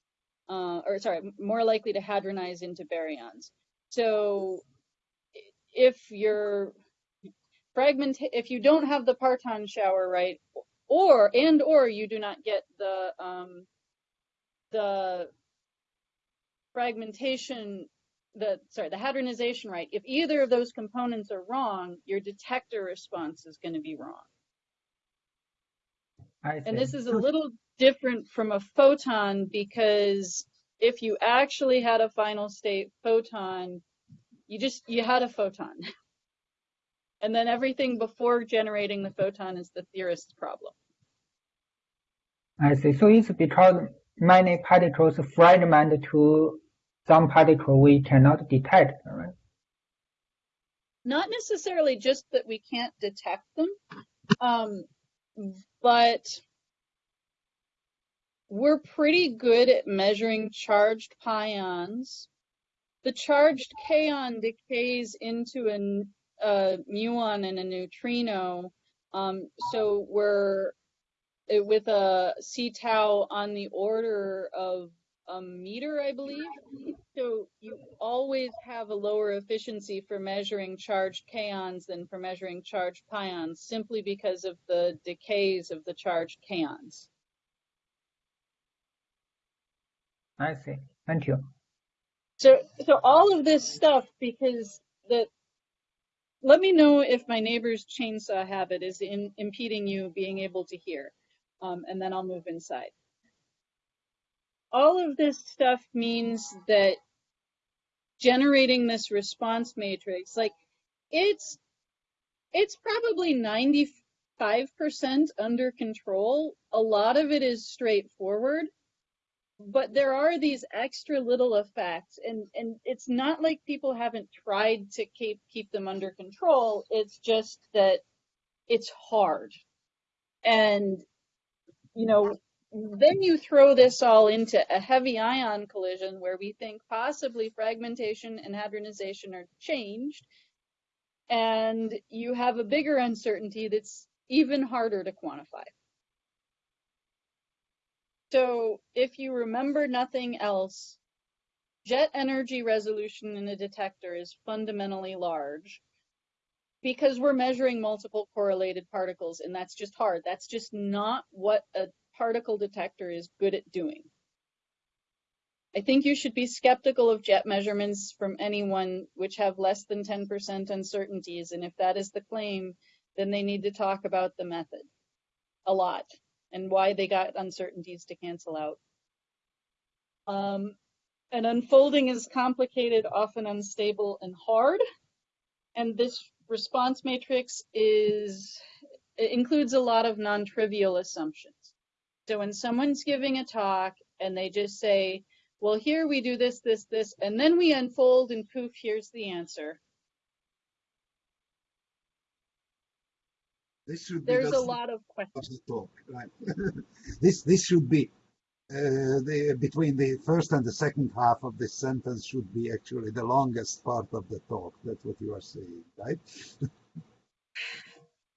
uh, or sorry, more likely to hadronize into baryons. So if you're fragment, if you don't have the parton shower right, or and or you do not get the um, the fragmentation, the sorry, the hadronization right, if either of those components are wrong, your detector response is going to be wrong. And this is a little different from a photon because if you actually had a final state photon, you just you had a photon. and then everything before generating the photon is the theorist's problem. I see. So it's because many particles fragment to some particle we cannot detect, right? not necessarily just that we can't detect them, um, but we're pretty good at measuring charged pions. The charged kaon decays into a, a muon and a neutrino, um, so we're eh, with a c tau on the order of a meter, I believe. So you always have a lower efficiency for measuring charged kaons than for measuring charged pions, simply because of the decays of the charged kaons. I see. Thank you. So, so all of this stuff, because the, let me know if my neighbor's chainsaw habit is in, impeding you being able to hear, um, and then I'll move inside. All of this stuff means that generating this response matrix, like it's, it's probably 95% under control. A lot of it is straightforward but there are these extra little effects and and it's not like people haven't tried to keep keep them under control it's just that it's hard and you know Mm-hmm. then you throw this all into a heavy ion collision where we think possibly fragmentation and hadronization are changed and you have a bigger uncertainty that's even harder to quantify so if you remember nothing else, jet energy resolution in a detector is fundamentally large because we're measuring multiple correlated particles and that's just hard. That's just not what a particle detector is good at doing. I think you should be skeptical of jet measurements from anyone which have less than 10% uncertainties. And if that is the claim, then they need to talk about the method a lot and why they got uncertainties to cancel out. Um, and unfolding is complicated, often unstable and hard. And this response matrix is includes a lot of non-trivial assumptions. So when someone's giving a talk and they just say, well, here we do this, this, this, and then we unfold and poof, here's the answer. This should There's be a lot of questions. talk, right? this this should be uh, the between the first and the second half of this sentence should be actually the longest part of the talk. That's what you are saying, right?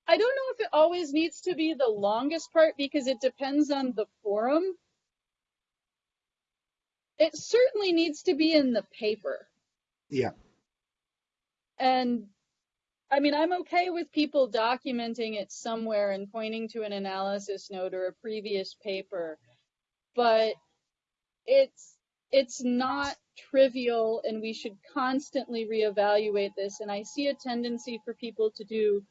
I don't know if it always needs to be the longest part because it depends on the forum. It certainly needs to be in the paper. Yeah. And I mean, I'm okay with people documenting it somewhere and pointing to an analysis note or a previous paper, but it's it's not trivial and we should constantly reevaluate this. And I see a tendency for people to do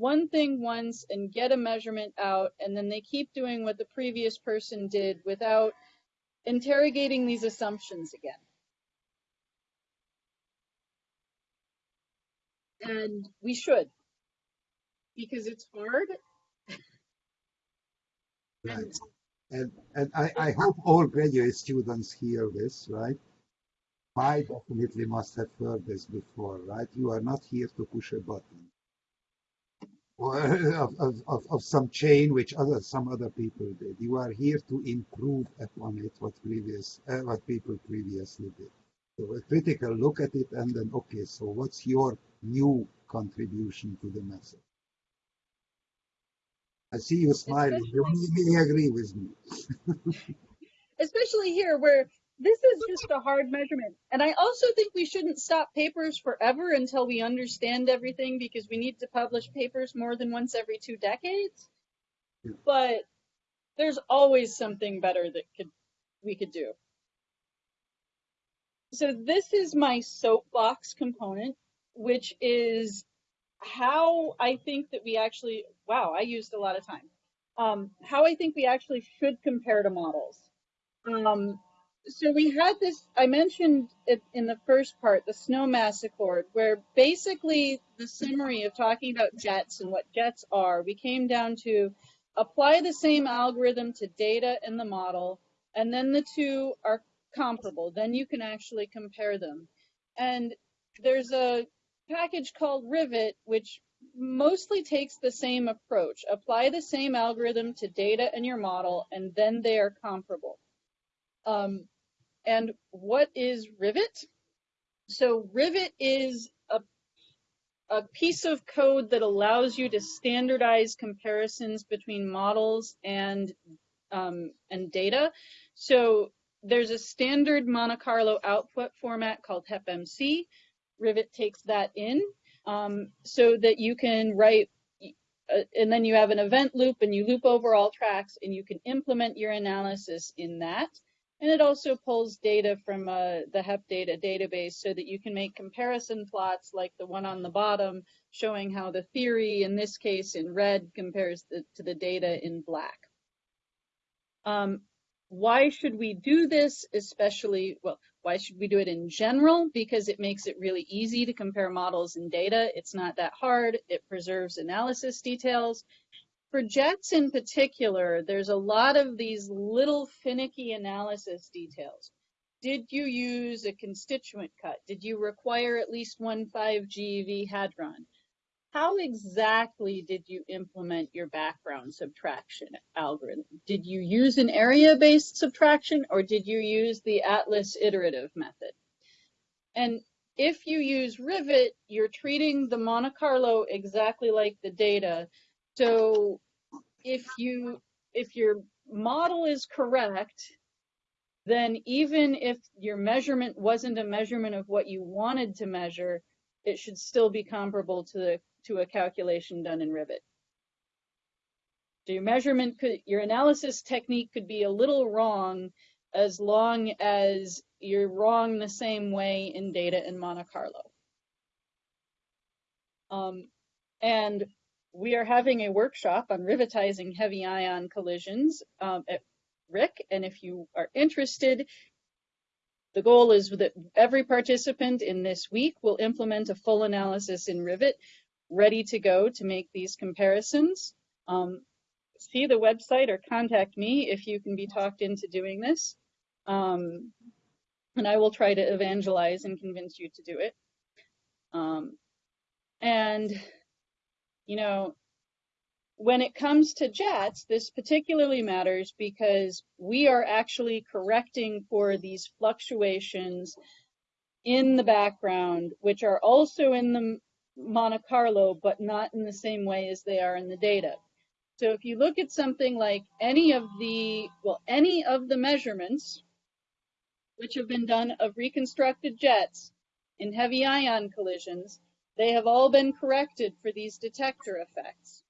one thing once and get a measurement out, and then they keep doing what the previous person did without interrogating these assumptions again. And we should, because it's hard. Right. And and I, I hope all graduate students hear this, right? I definitely must have heard this before, right? You are not here to push a button or of, of, of, some chain which other some other people did. You are here to improve upon it what previous uh, what people previously did. So a critical look at it and then okay, so what's your new contribution to the message? I see you smiling. You may agree with me. especially here where this is just a hard measurement. And I also think we shouldn't stop papers forever until we understand everything because we need to publish papers more than once every two decades. But there's always something better that could we could do. So this is my soapbox component, which is how I think that we actually, wow, I used a lot of time. Um, how I think we actually should compare to models. Um, so we had this, I mentioned it in the first part, the Snowmass accord, where basically the summary of talking about jets and what jets are, we came down to apply the same algorithm to data in the model, and then the two are comparable. Then you can actually compare them. And there's a package called Rivet, which mostly takes the same approach. Apply the same algorithm to data in your model, and then they are comparable. Um, and what is Rivet? So Rivet is a, a piece of code that allows you to standardize comparisons between models and um, and data. So there's a standard Monte Carlo output format called HepMC. Rivet takes that in um, so that you can write, uh, and then you have an event loop and you loop over all tracks and you can implement your analysis in that. And it also pulls data from uh, the HepData database so that you can make comparison plots like the one on the bottom showing how the theory in this case in red compares the, to the data in black. Um, why should we do this, especially, well, why should we do it in general? Because it makes it really easy to compare models and data. It's not that hard. It preserves analysis details. For JETS in particular, there's a lot of these little finicky analysis details. Did you use a constituent cut? Did you require at least one 5GeV hadron? how exactly did you implement your background subtraction algorithm? Did you use an area-based subtraction or did you use the Atlas iterative method? And if you use Rivet, you're treating the Monte Carlo exactly like the data. So if you if your model is correct, then even if your measurement wasn't a measurement of what you wanted to measure, it should still be comparable to the to a calculation done in Rivet. So your measurement could, your analysis technique could be a little wrong as long as you're wrong the same way in data in Monte Carlo. Um, and we are having a workshop on rivetizing heavy ion collisions um, at RHIC. And if you are interested, the goal is that every participant in this week will implement a full analysis in Rivet ready to go to make these comparisons. Um, see the website or contact me if you can be talked into doing this. Um, and I will try to evangelize and convince you to do it. Um, and, you know, when it comes to jets, this particularly matters because we are actually correcting for these fluctuations in the background, which are also in the Monte Carlo, but not in the same way as they are in the data. So if you look at something like any of the, well, any of the measurements which have been done of reconstructed jets in heavy ion collisions, they have all been corrected for these detector effects.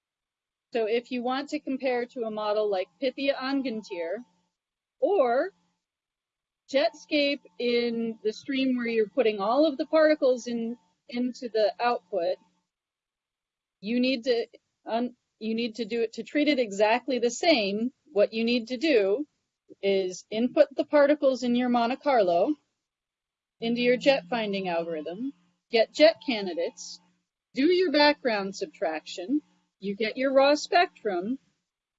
So if you want to compare to a model like Pythia Angantyr or Jetscape in the stream where you're putting all of the particles in into the output, you need to you need to do it to treat it exactly the same. What you need to do is input the particles in your Monte Carlo into your jet finding algorithm, get jet candidates, do your background subtraction, you get your raw spectrum,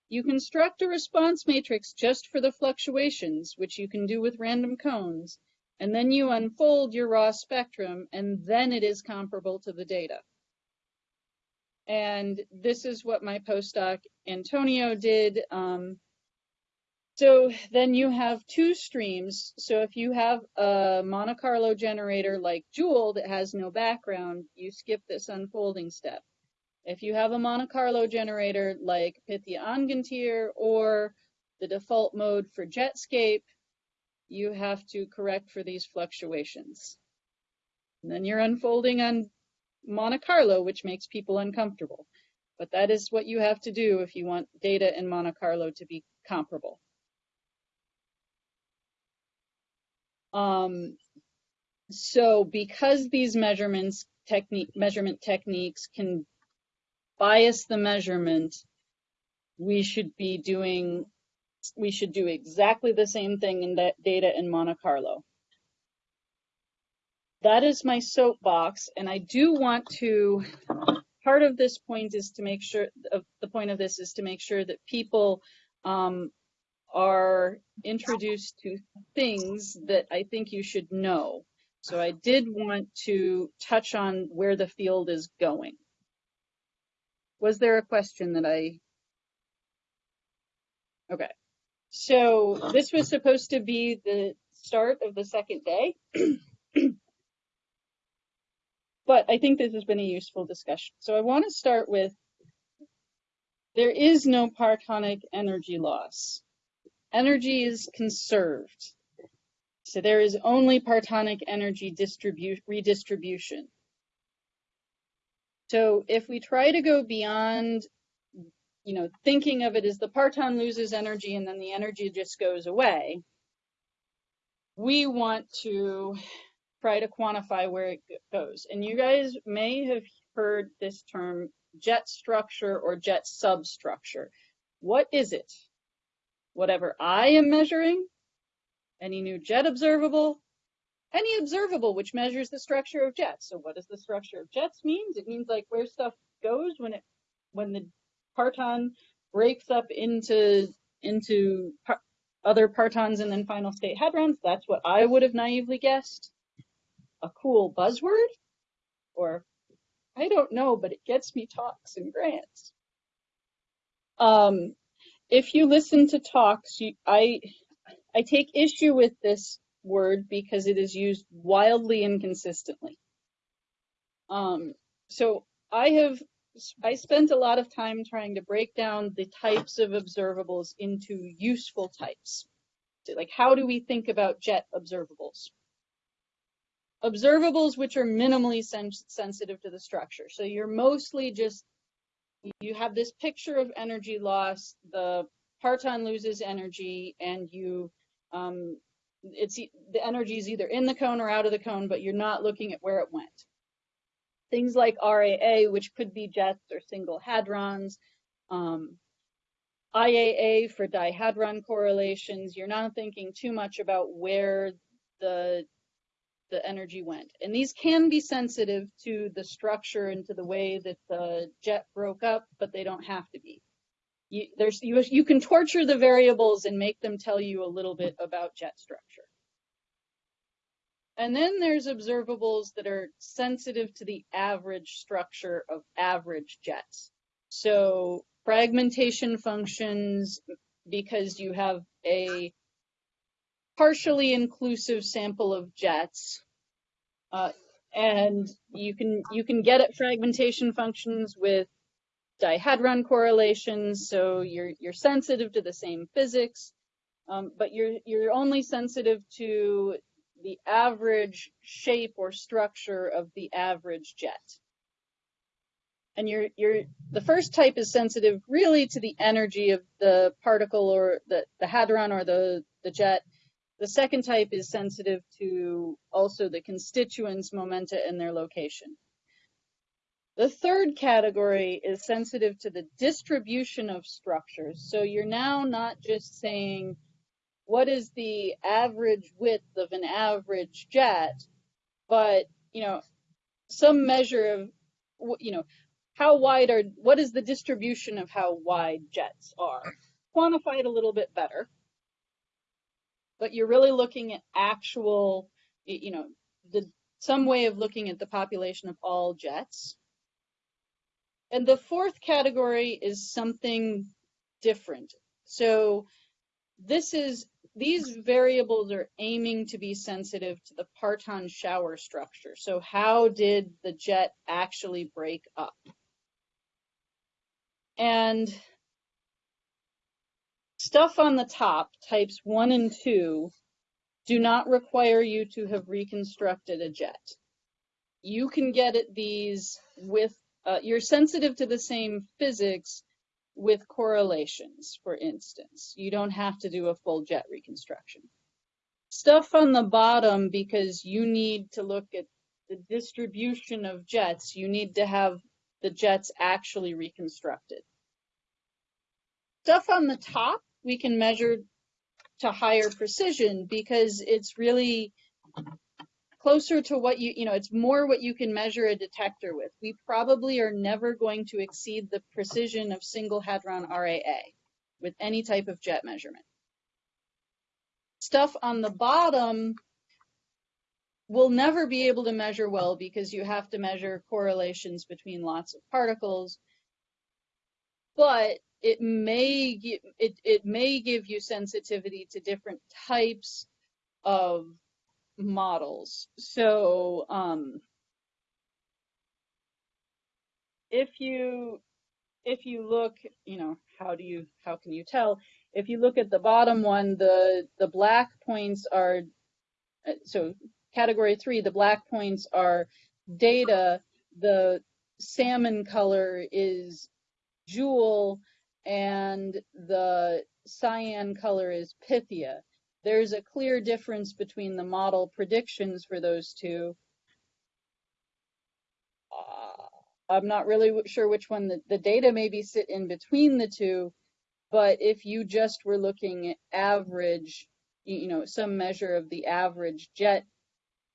you construct a response matrix just for the fluctuations, which you can do with random cones, and then you unfold your raw spectrum and then it is comparable to the data. And this is what my postdoc Antonio did. Um, so then you have two streams. So if you have a Monte Carlo generator like JEWEL that has no background, you skip this unfolding step. If you have a Monte Carlo generator like Pythia Angantyr or the default mode for Jetscape, you have to correct for these fluctuations. And then you're unfolding on Monte Carlo, which makes people uncomfortable. But that is what you have to do if you want data in Monte Carlo to be comparable. Um, so because these measurements technique measurement techniques can bias the measurement, we should be doing we should do exactly the same thing in that data in Monte Carlo. That is my soapbox, and I do want to, part of this point is to make sure, of the point of this is to make sure that people um, are introduced to things that I think you should know. So I did want to touch on where the field is going. Was there a question that I? Okay. So this was supposed to be the start of the second day. but I think this has been a useful discussion. So I want to start with there is no partonic energy loss. Energy is conserved. So there is only partonic energy redistribution. So if we try to go beyond, you know, thinking of it as the parton loses energy and then the energy just goes away, we want to try to quantify where it goes. And you guys may have heard this term jet structure or jet substructure. What is it? Whatever I am measuring, any new jet observable, any observable which measures the structure of jets. So what does the structure of jets means? It means like where stuff goes when it when the parton breaks up into into par other partons and then final state hadrons. That's what I would have naively guessed. A cool buzzword? Or I don't know, but it gets me talks and grants. Um, if you listen to talks, you, I I take issue with this word because it is used wildly inconsistently. Um, so I have I spent a lot of time trying to break down the types of observables into useful types. So like how do we think about jet observables? Observables which are minimally sens sensitive to the structure. So you're mostly just you have this picture of energy loss, the parton loses energy and you um, it's the energy is either in the cone or out of the cone, but you're not looking at where it went. Things like RAA, which could be jets or single hadrons, um, IAA for dihadron correlations, you're not thinking too much about where the the energy went. And these can be sensitive to the structure and to the way that the jet broke up, but they don't have to be you, there's you, you can torture the variables and make them tell you a little bit about jet structure. And then there's observables that are sensitive to the average structure of average jets. So fragmentation functions, because you have a partially inclusive sample of jets, uh, and you can you can get at fragmentation functions with dihadron correlations, so you're you're sensitive to the same physics, um, but you're you're only sensitive to the average shape or structure of the average jet. And you're you're the first type is sensitive really to the energy of the particle or the, the hadron or the, the jet. The second type is sensitive to also the constituents, momenta, and their location. The third category is sensitive to the distribution of structures. So you're now not just saying, what is the average width of an average jet, but, you know, some measure of, you know, how wide are, what is the distribution of how wide jets are? Quantify it a little bit better. But you're really looking at actual, you know, the some way of looking at the population of all jets. And the fourth category is something different. So this is these variables are aiming to be sensitive to the parton shower structure. So how did the jet actually break up? And stuff on the top, types one and two, do not require you to have reconstructed a jet. You can get at these with uh, you're sensitive to the same physics with correlations, for instance. You don't have to do a full jet reconstruction. Stuff on the bottom, because you need to look at the distribution of jets, you need to have the jets actually reconstructed. Stuff on the top, we can measure to higher precision because it's really closer to what you, you know, it's more what you can measure a detector with. We probably are never going to exceed the precision of single hadron RAA with any type of jet measurement. Stuff on the bottom, we'll never be able to measure well because you have to measure correlations between lots of particles. But it may it, it may give you sensitivity to different types of models. So um, if you if you look, you know, how do you how can you tell? If you look at the bottom one, the the black points are uh, so category three, the black points are data, the salmon color is JEWEL, and the cyan color is Pythia. There's a clear difference between the model predictions for those two. Uh, I'm not really sure which one the, the data maybe sit in between the two, but if you just were looking at average, you know, some measure of the average jet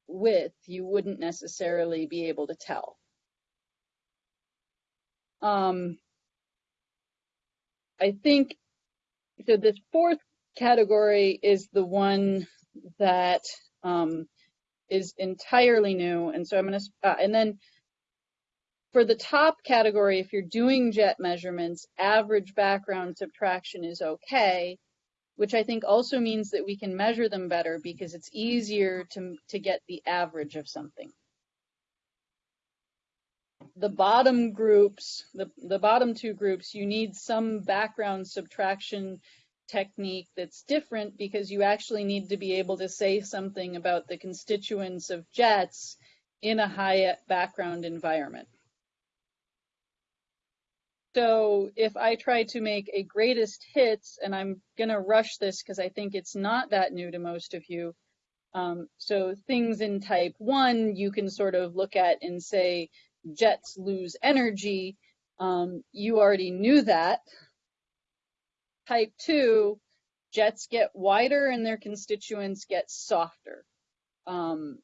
width, you wouldn't necessarily be able to tell. Um, I think so. This fourth category is the one that um, is entirely new, and so I'm going to. Uh, and then for the top category, if you're doing jet measurements, average background subtraction is okay, which I think also means that we can measure them better because it's easier to to get the average of something. The bottom groups, the, the bottom two groups, you need some background subtraction technique that's different because you actually need to be able to say something about the constituents of jets in a high background environment. So if I try to make a greatest hits, and I'm going to rush this because I think it's not that new to most of you. Um, so things in type one, you can sort of look at and say, jets lose energy. Um, you already knew that. Type 2, jets get wider and their constituents get softer. Um,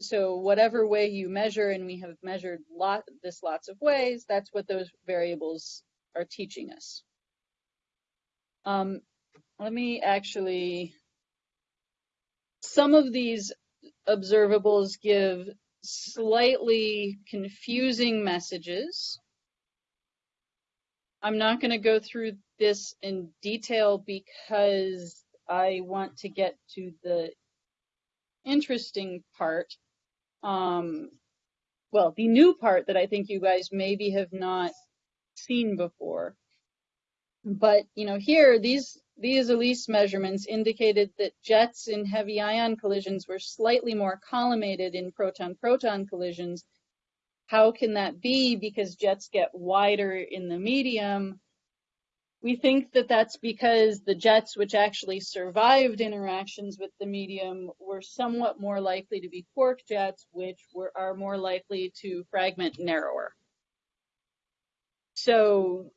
so whatever way you measure, and we have measured lot, this lots of ways, that's what those variables are teaching us. Um, let me actually, some of these observables give slightly confusing messages. I'm not going to go through this in detail because I want to get to the interesting part. Um, well, the new part that I think you guys maybe have not seen before. But, you know, here, these, these ALICE measurements indicated that jets in heavy ion collisions were slightly more collimated in proton-proton collisions. How can that be? Because jets get wider in the medium. We think that that's because the jets which actually survived interactions with the medium were somewhat more likely to be quark jets, which were, are more likely to fragment narrower. So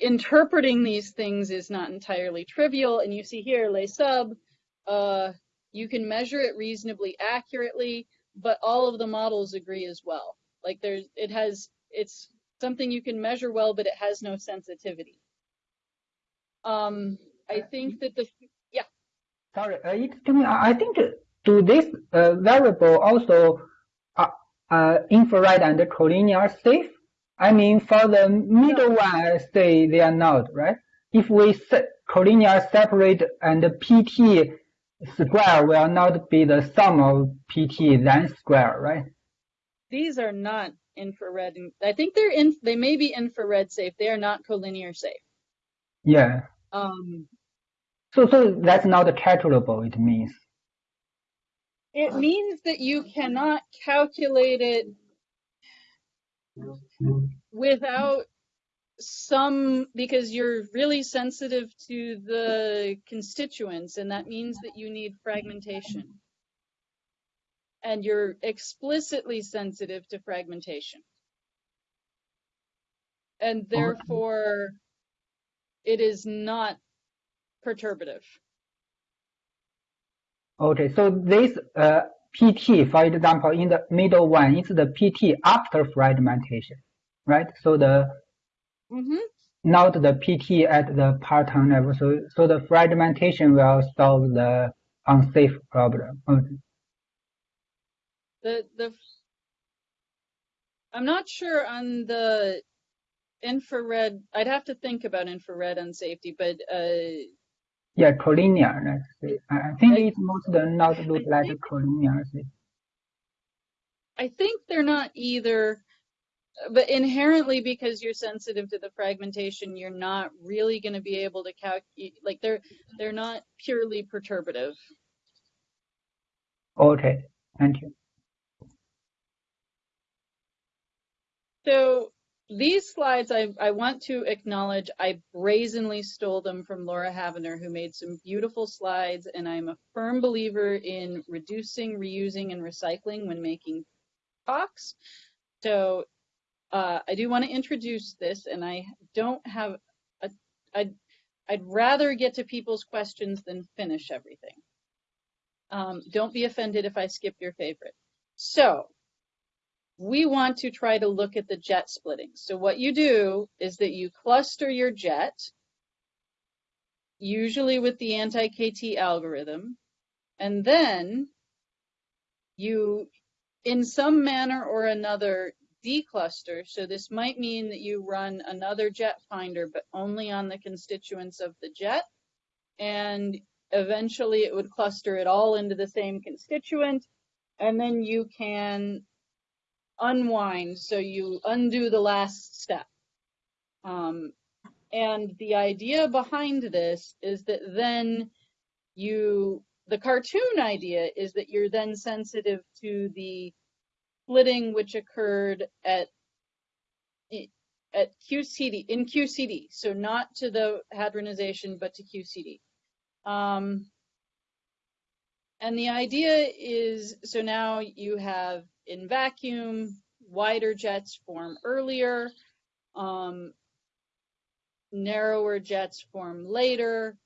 interpreting these things is not entirely trivial. And you see here, LeSub, uh, you can measure it reasonably accurately, but all of the models agree as well. Like there's, it has, it's something you can measure well, but it has no sensitivity. Um, I think that the, yeah, Sorry, uh, excuse me. I I think to this uh, variable also uh, uh, infrared and collinear safe? I mean, for the middle one, I say they are not, right? If we set collinear separate and PT square will not be the sum of PT then square, right? these are not infrared. I think they're in, they may be infrared safe. They are not collinear safe. Yeah. Um, So, so that's not calculable, it means. it means that you cannot calculate it without some because you're really sensitive to the constituents and that means that you need fragmentation. And you're explicitly sensitive to fragmentation. And therefore it is not perturbative. Okay, so this uh, PT, for example, in the middle one, is the PT after fragmentation, right? So the hmm not the PT at the parton level. So, so the fragmentation will solve the unsafe problem. Okay. the the I'm not sure on the infrared. I'd have to think about infrared on safety, but uh, Yeah, collinear. I think I- it must not look I like collinear. I think they're not either. But inherently, because you're sensitive to the fragmentation, you're not really going to be able to calculate. Like they're they're not purely perturbative. Okay, thank you. So these slides, I, I want to acknowledge, I brazenly stole them from Laura Havener, who made some beautiful slides, and I'm a firm believer in reducing, reusing, and recycling when making talks. So uh, I do want to introduce this, and I don't have I'd rather get to people's questions than finish everything. Um, don't be offended if I skip your favorite. So we want to try to look at the jet splitting. So what you do is that you cluster your jet, usually with the anti-KT algorithm, and then you, in some manner or another, decluster. So this might mean that you run another jet finder, but only on the constituents of the jet, and eventually it would cluster it all into the same constituent, and then you can unwind, so you undo the last step. Um, and the idea behind this is that then you, the cartoon idea is that you're then sensitive to the splitting which occurred at at QCD in QCD, so not to the hadronization, but to QCD. Um, and the idea is, so now you have in vacuum, wider jets form earlier, um, narrower jets form later.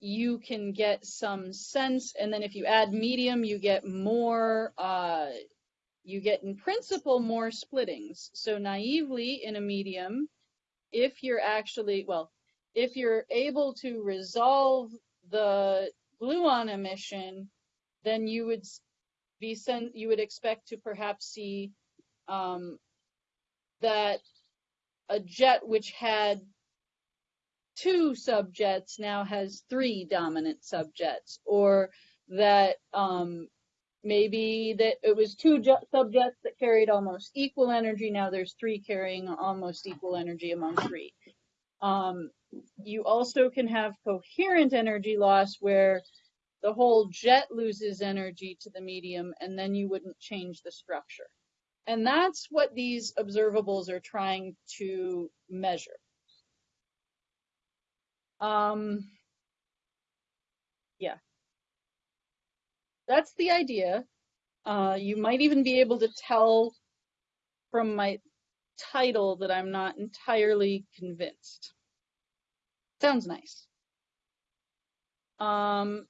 You can get some sense, and then if you add medium, you get more, uh, you get in principle more splittings. So naively in a medium, if you're actually, well, if you're able to resolve the gluon emission, then you would be sent, you would expect to perhaps see um, that a jet which had two subjets now has three dominant subjets, or that um, maybe that it was two subjets that carried almost equal energy. Now there's three carrying almost equal energy among three. Um, you also can have coherent energy loss where the whole jet loses energy to the medium and then you wouldn't change the structure. And that's what these observables are trying to measure. Um, That's the idea. Uh, you might even be able to tell from my title that I'm not entirely convinced. Sounds nice. Um,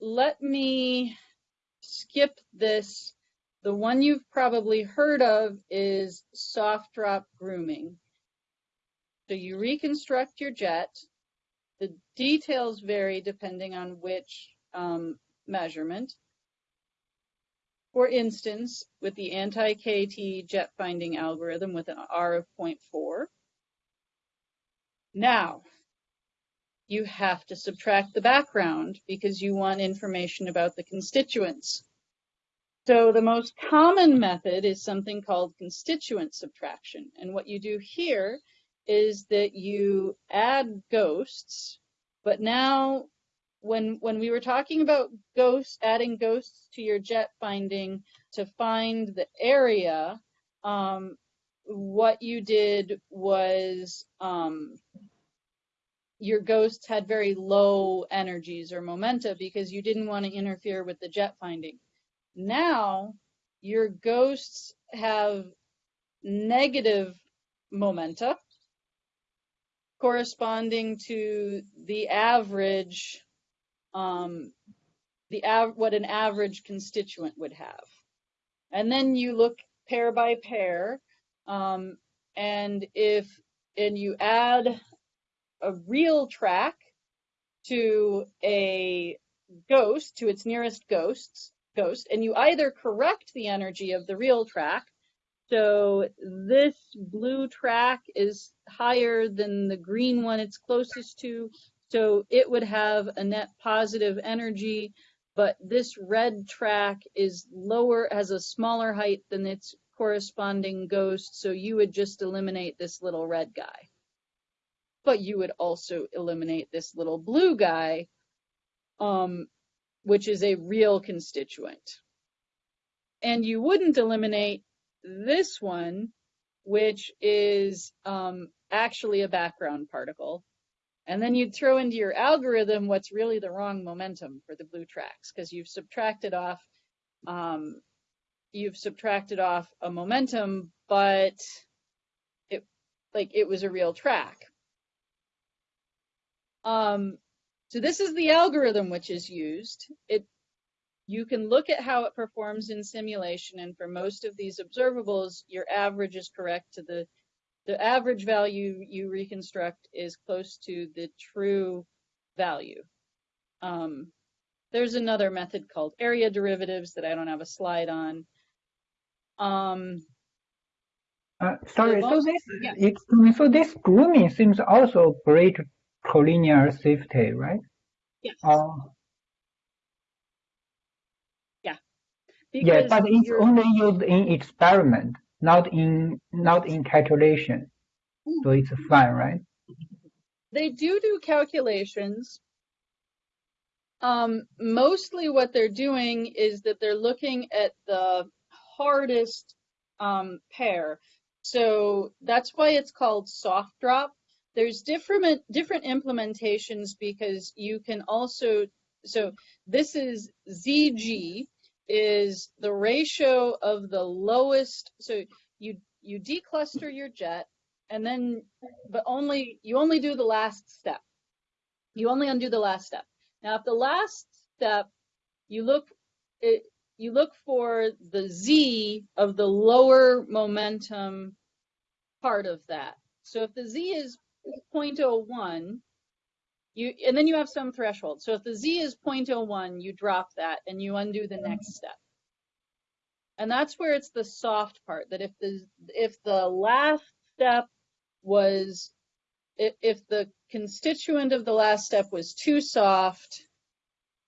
let me skip this. The one you've probably heard of is soft drop grooming. So you reconstruct your jet. The details vary depending on which um, measurement. For instance, with the anti-KT jet finding algorithm with an R of 0.4. Now, you have to subtract the background because you want information about the constituents. So the most common method is something called constituent subtraction. And what you do here is that you add ghosts, but now when when we were talking about ghosts, adding ghosts to your jet finding to find the area, um, what you did was um, your ghosts had very low energies or momenta because you didn't want to interfere with the jet finding. Now your ghosts have negative momenta corresponding to the average, what an average constituent would have. And then you look pair by pair, um, and if and you add a real track to a ghost, to its nearest ghosts, ghost, and you either correct the energy of the real track. So this blue track is higher than the green one it's closest to. So it would have a net positive energy, but this red track is lower, has a smaller height than its corresponding ghost. So you would just eliminate this little red guy. But you would also eliminate this little blue guy, um, which is a real constituent. And you wouldn't eliminate this one, which is um, actually a background particle. And then you'd throw into your algorithm what's really the wrong momentum for the blue tracks because you've subtracted off um, you've subtracted off a momentum, but it like it was a real track. Um, so this is the algorithm which is used. It you can look at how it performs in simulation, and for most of these observables, your average is correct to the the average value you reconstruct is close to the true value. Um, there's another method called area derivatives that I don't have a slide on. Um, Uh, sorry, so this, yeah. me, so this grooming seems also break collinear safety, right? yes, Oh, yeah, because but it's only used in experiment, not in not in calculation. So it's fine, right? they do do calculations. Um, mostly what they're doing is that they're looking at the hardest um, pair. So that's why it's called soft drop. There's different different implementations because you can also so this is ZG is the ratio of the lowest so you you decluster your jet and then but only you only do the last step. You only undo the last step. Now if the last step you look it you look for the z of the lower momentum part of that. So if the z is 0.01 you and then you have some threshold. So if the z is 0.01 you drop that and you undo the next step. And that's where it's the soft part that if the if the last step was if, if the constituent of the last step was too soft,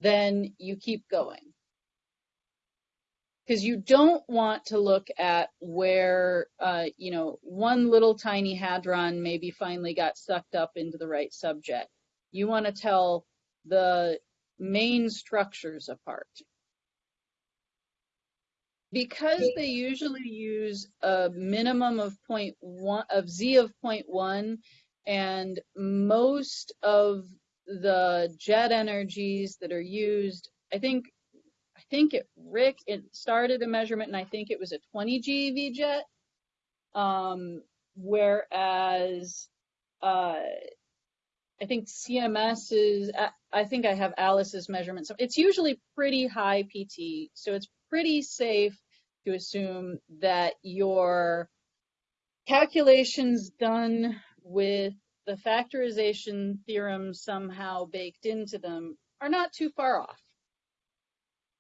then you keep going. Because you don't want to look at where, uh, you know, one little tiny hadron maybe finally got sucked up into the right subjet. You want to tell the main structures apart. Because they usually use a minimum of point one of z of point one, and most of the jet energies that are used, I think, I think it RHIC it started a measurement, and I think it was a 20 GeV jet, um, whereas uh, I think CMS is, I- I think I have ALICE's measurement. So it's usually pretty high PT. So it's pretty safe to assume that your calculations done with the factorization theorem somehow baked into them are not too far off.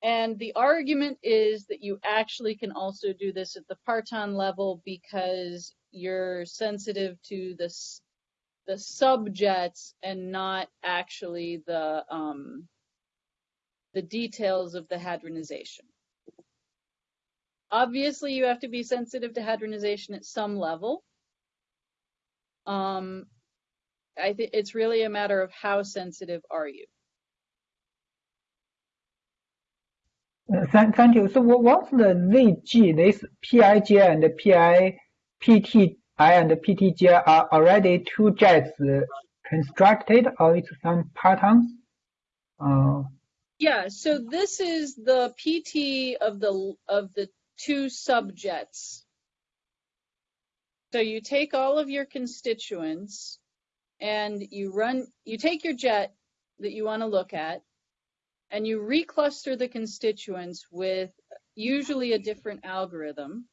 And the argument is that you actually can also do this at the parton level because you're sensitive to the s- the subjets and not actually the um, the details of the hadronization. Obviously, you have to be sensitive to hadronization at some level. Um, I think it's really a matter of how sensitive are you. Uh, Thank, you. So what, what's the ZG? This PIJ and PI, PTI and PTJ are already two jets constructed it's some patterns? Uh, Yeah, so this is the PT of the of the two subjets. So you take all of your constituents and you run you take your jet that you want to look at and you recluster the constituents with usually a different algorithm.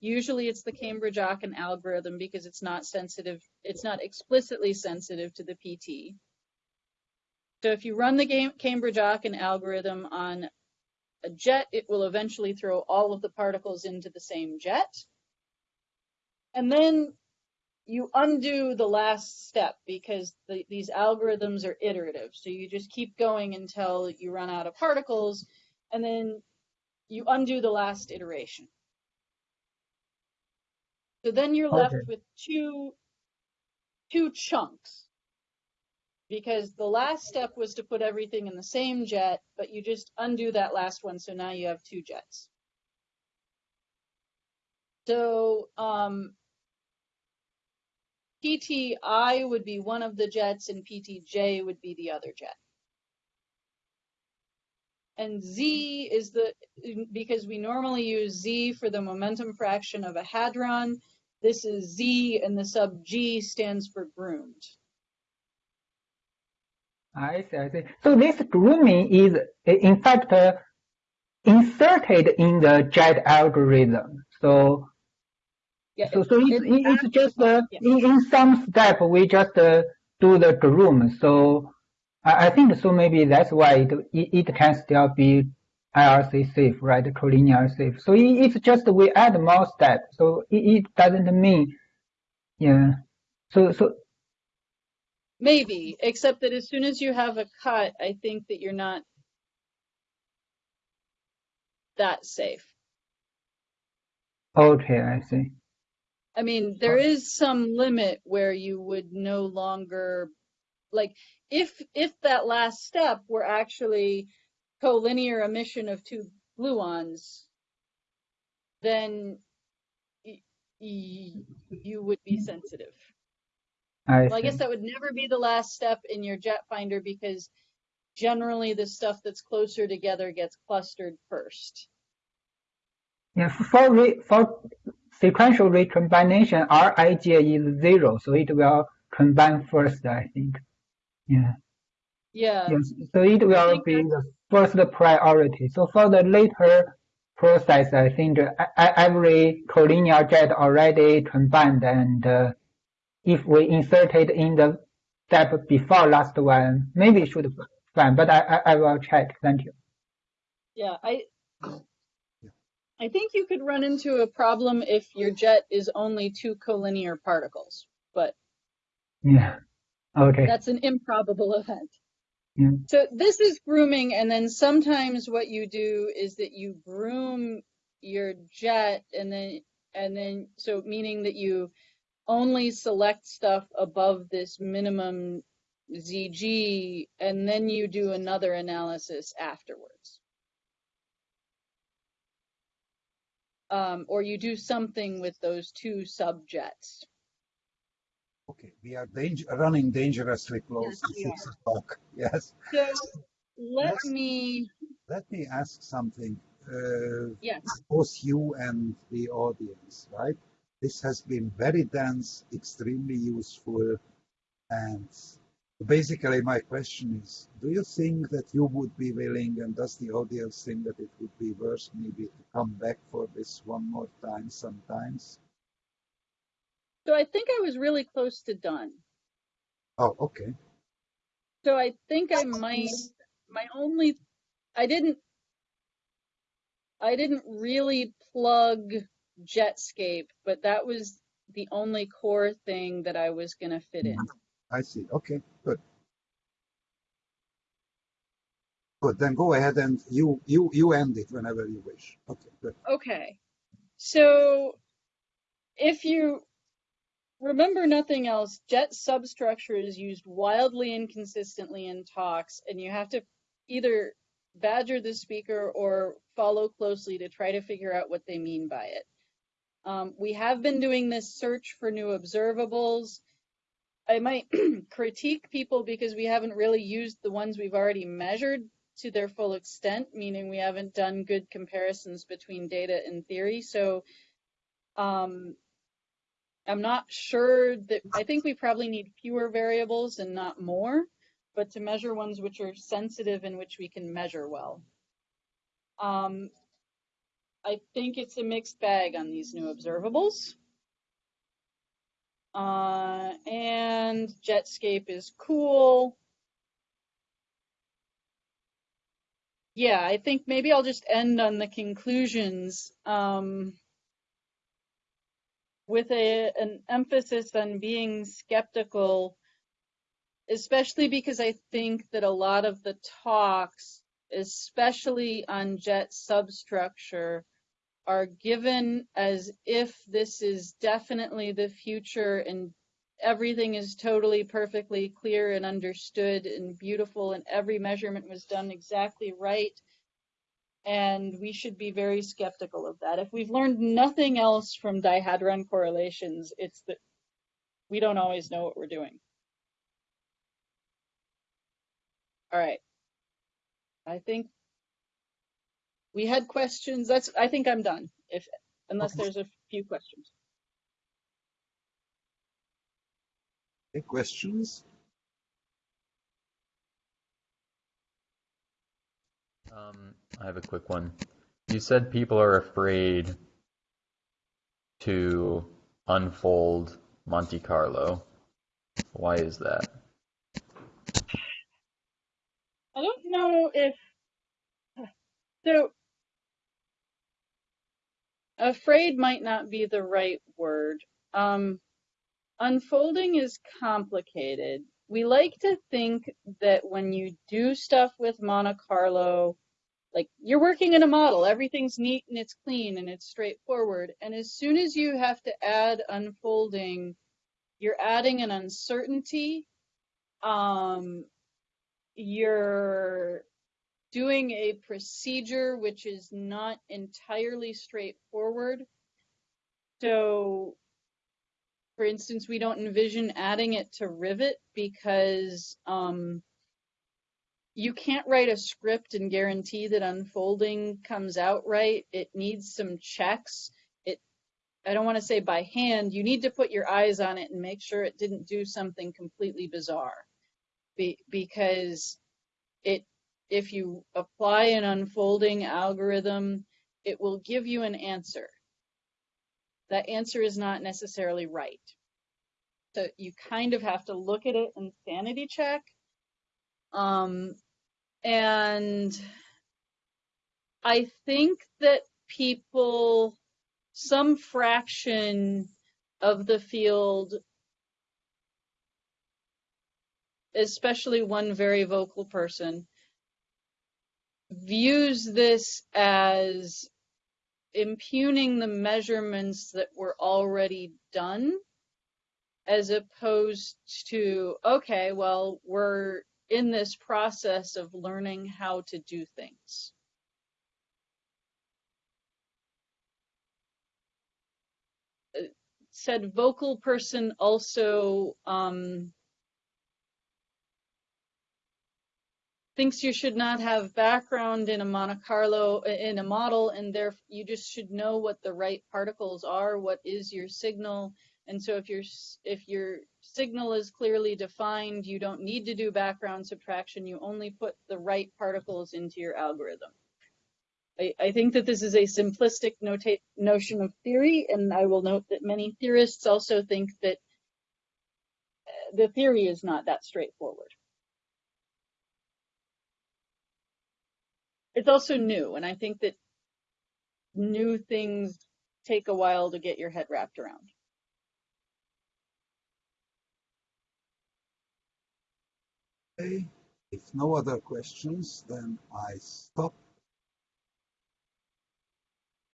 Usually it's the Cambridge-Aachen algorithm because it's not sensitive, it's not explicitly sensitive to the PT. So if you run the Cambridge-Aachen algorithm on a jet, it will eventually throw all of the particles into the same jet. And then you undo the last step because the, these algorithms are iterative. So you just keep going until you run out of particles, and then you undo the last iteration. So then you're left Okay. with two, two chunks. Because the last step was to put everything in the same jet, but you just undo that last one, so now you have two jets. So um, PTI would be one of the jets and PTJ would be the other jet. And Z is the, because we normally use Z for the momentum fraction of a hadron, this is Z and the sub G stands for groomed. I see, I see. So this grooming is in fact uh, inserted in the JET algorithm. So Yeah, so so it's, it- it's just uh, yeah. in, in some step we just uh, do the groom. So I, I think so maybe that's why it, it, it can still be IRC safe, right? Collinear safe. So it, it's just we add more steps. So it, it doesn't mean, yeah. So so Maybe, except that as soon as you have a cut, I think that you're not that safe. okay, I see. I mean, there is some limit where you would no longer like if if that last step were actually collinear emission of two gluons, then you would be sensitive. I Well, I guess that would never be the last step in your jet finder because generally the stuff that's closer together gets clustered first. Yeah, for re, for sequential recombination, Rij is zero, so it will combine first, I think. Yeah. Yeah. Yes. So it will be the first priority. So for the later process, I think every collinear jet already combined, and uh, if we insert it in the step before last one, maybe it should be fine. But I, I, I will check. Thank you. Yeah, I I think you could run into a problem if your jet is only two collinear particles, but Yeah. Okay. that's an improbable event. Yeah. So this is grooming, and then sometimes what you do is that you groom your jet, and then and then so meaning that you only select stuff above this minimum ZG, and then you do another analysis afterwards. Um, or you do something with those two subjets. Okay, we are danger, running dangerously close Yes, to six o'clock. Yes. So let Yes. me, Let me ask something. Uh, yes, both you and the audience, right? This has been very dense, extremely useful. And basically, my question is do you think that you would be willing, and does the audience think that it would be worth maybe to come back for this one more time sometimes? So I think I was really close to done. Oh, okay. So I think I might, my only, I didn't, I didn't really plug Jetscape, but that was the only core thing that I was gonna fit in. Mm-hmm. I see. Okay, good. Good. Then go ahead and you you you end it whenever you wish. Okay, good. Okay, so if you remember nothing else, jet substructure is used wildly inconsistently in talks, and you have to either badger the speaker or follow closely to try to figure out what they mean by it. Um, we have been doing this search for new observables. I might critique people because we haven't really used the ones we've already measured to their full extent, meaning we haven't done good comparisons between data and theory. So um, I'm not sure that I think we probably need fewer variables and not more, but to measure ones which are sensitive and which we can measure well. Um, I think it's a mixed bag on these new observables. Uh, and Jetscape is cool. yeah, I think maybe I'll just end on the conclusions um, with a an emphasis on being skeptical, especially because I think that a lot of the talks, especially on jet substructure, are given as if this is definitely the future and everything is totally perfectly clear and understood and beautiful and every measurement was done exactly right and we should be very skeptical of that. If we've learned nothing else from dihadron correlations it's that we don't always know what we're doing. All right. I think we had questions. That's i think i'm done if unless Okay. there's a few questions. Any questions? Um, I have a quick one. You said people are afraid to unfold Monte Carlo. Why is that? I don't know if so afraid might not be the right word. Um, unfolding is complicated. We like to think that when you do stuff with Monte Carlo, like you're working in a model, everything's neat and it's clean and it's straightforward. And as soon as you have to add unfolding, you're adding an uncertainty. Um, you're doing a procedure which is not entirely straightforward. So, for instance, we don't envision adding it to Rivet because um, you can't write a script and guarantee that unfolding comes out right. It needs some checks. It, I don't want to say by hand. You need to put your eyes on it and make sure it didn't do something completely bizarre. Be, because it if you apply an unfolding algorithm, it will give you an answer. That answer is not necessarily right. So you kind of have to look at it and sanity check. Um, and I think that people, some fraction of the field, especially one very vocal person, views this as impugning the measurements that were already done as opposed to okay well we're in this process of learning how to do things. Uh, said vocal person also um, thinks you should not have background in a Monte Carlo in a model and there you just should know what the right particles are what is your signal. And so if you're if your signal is clearly defined you don't need to do background subtraction you only put the right particles into your algorithm. I, I think that this is a simplistic notion of theory and I will note that many theorists also think that uh, the theory is not that straightforward. It's also new and i think that new things take a while to get your head wrapped around If no other questions, then I stop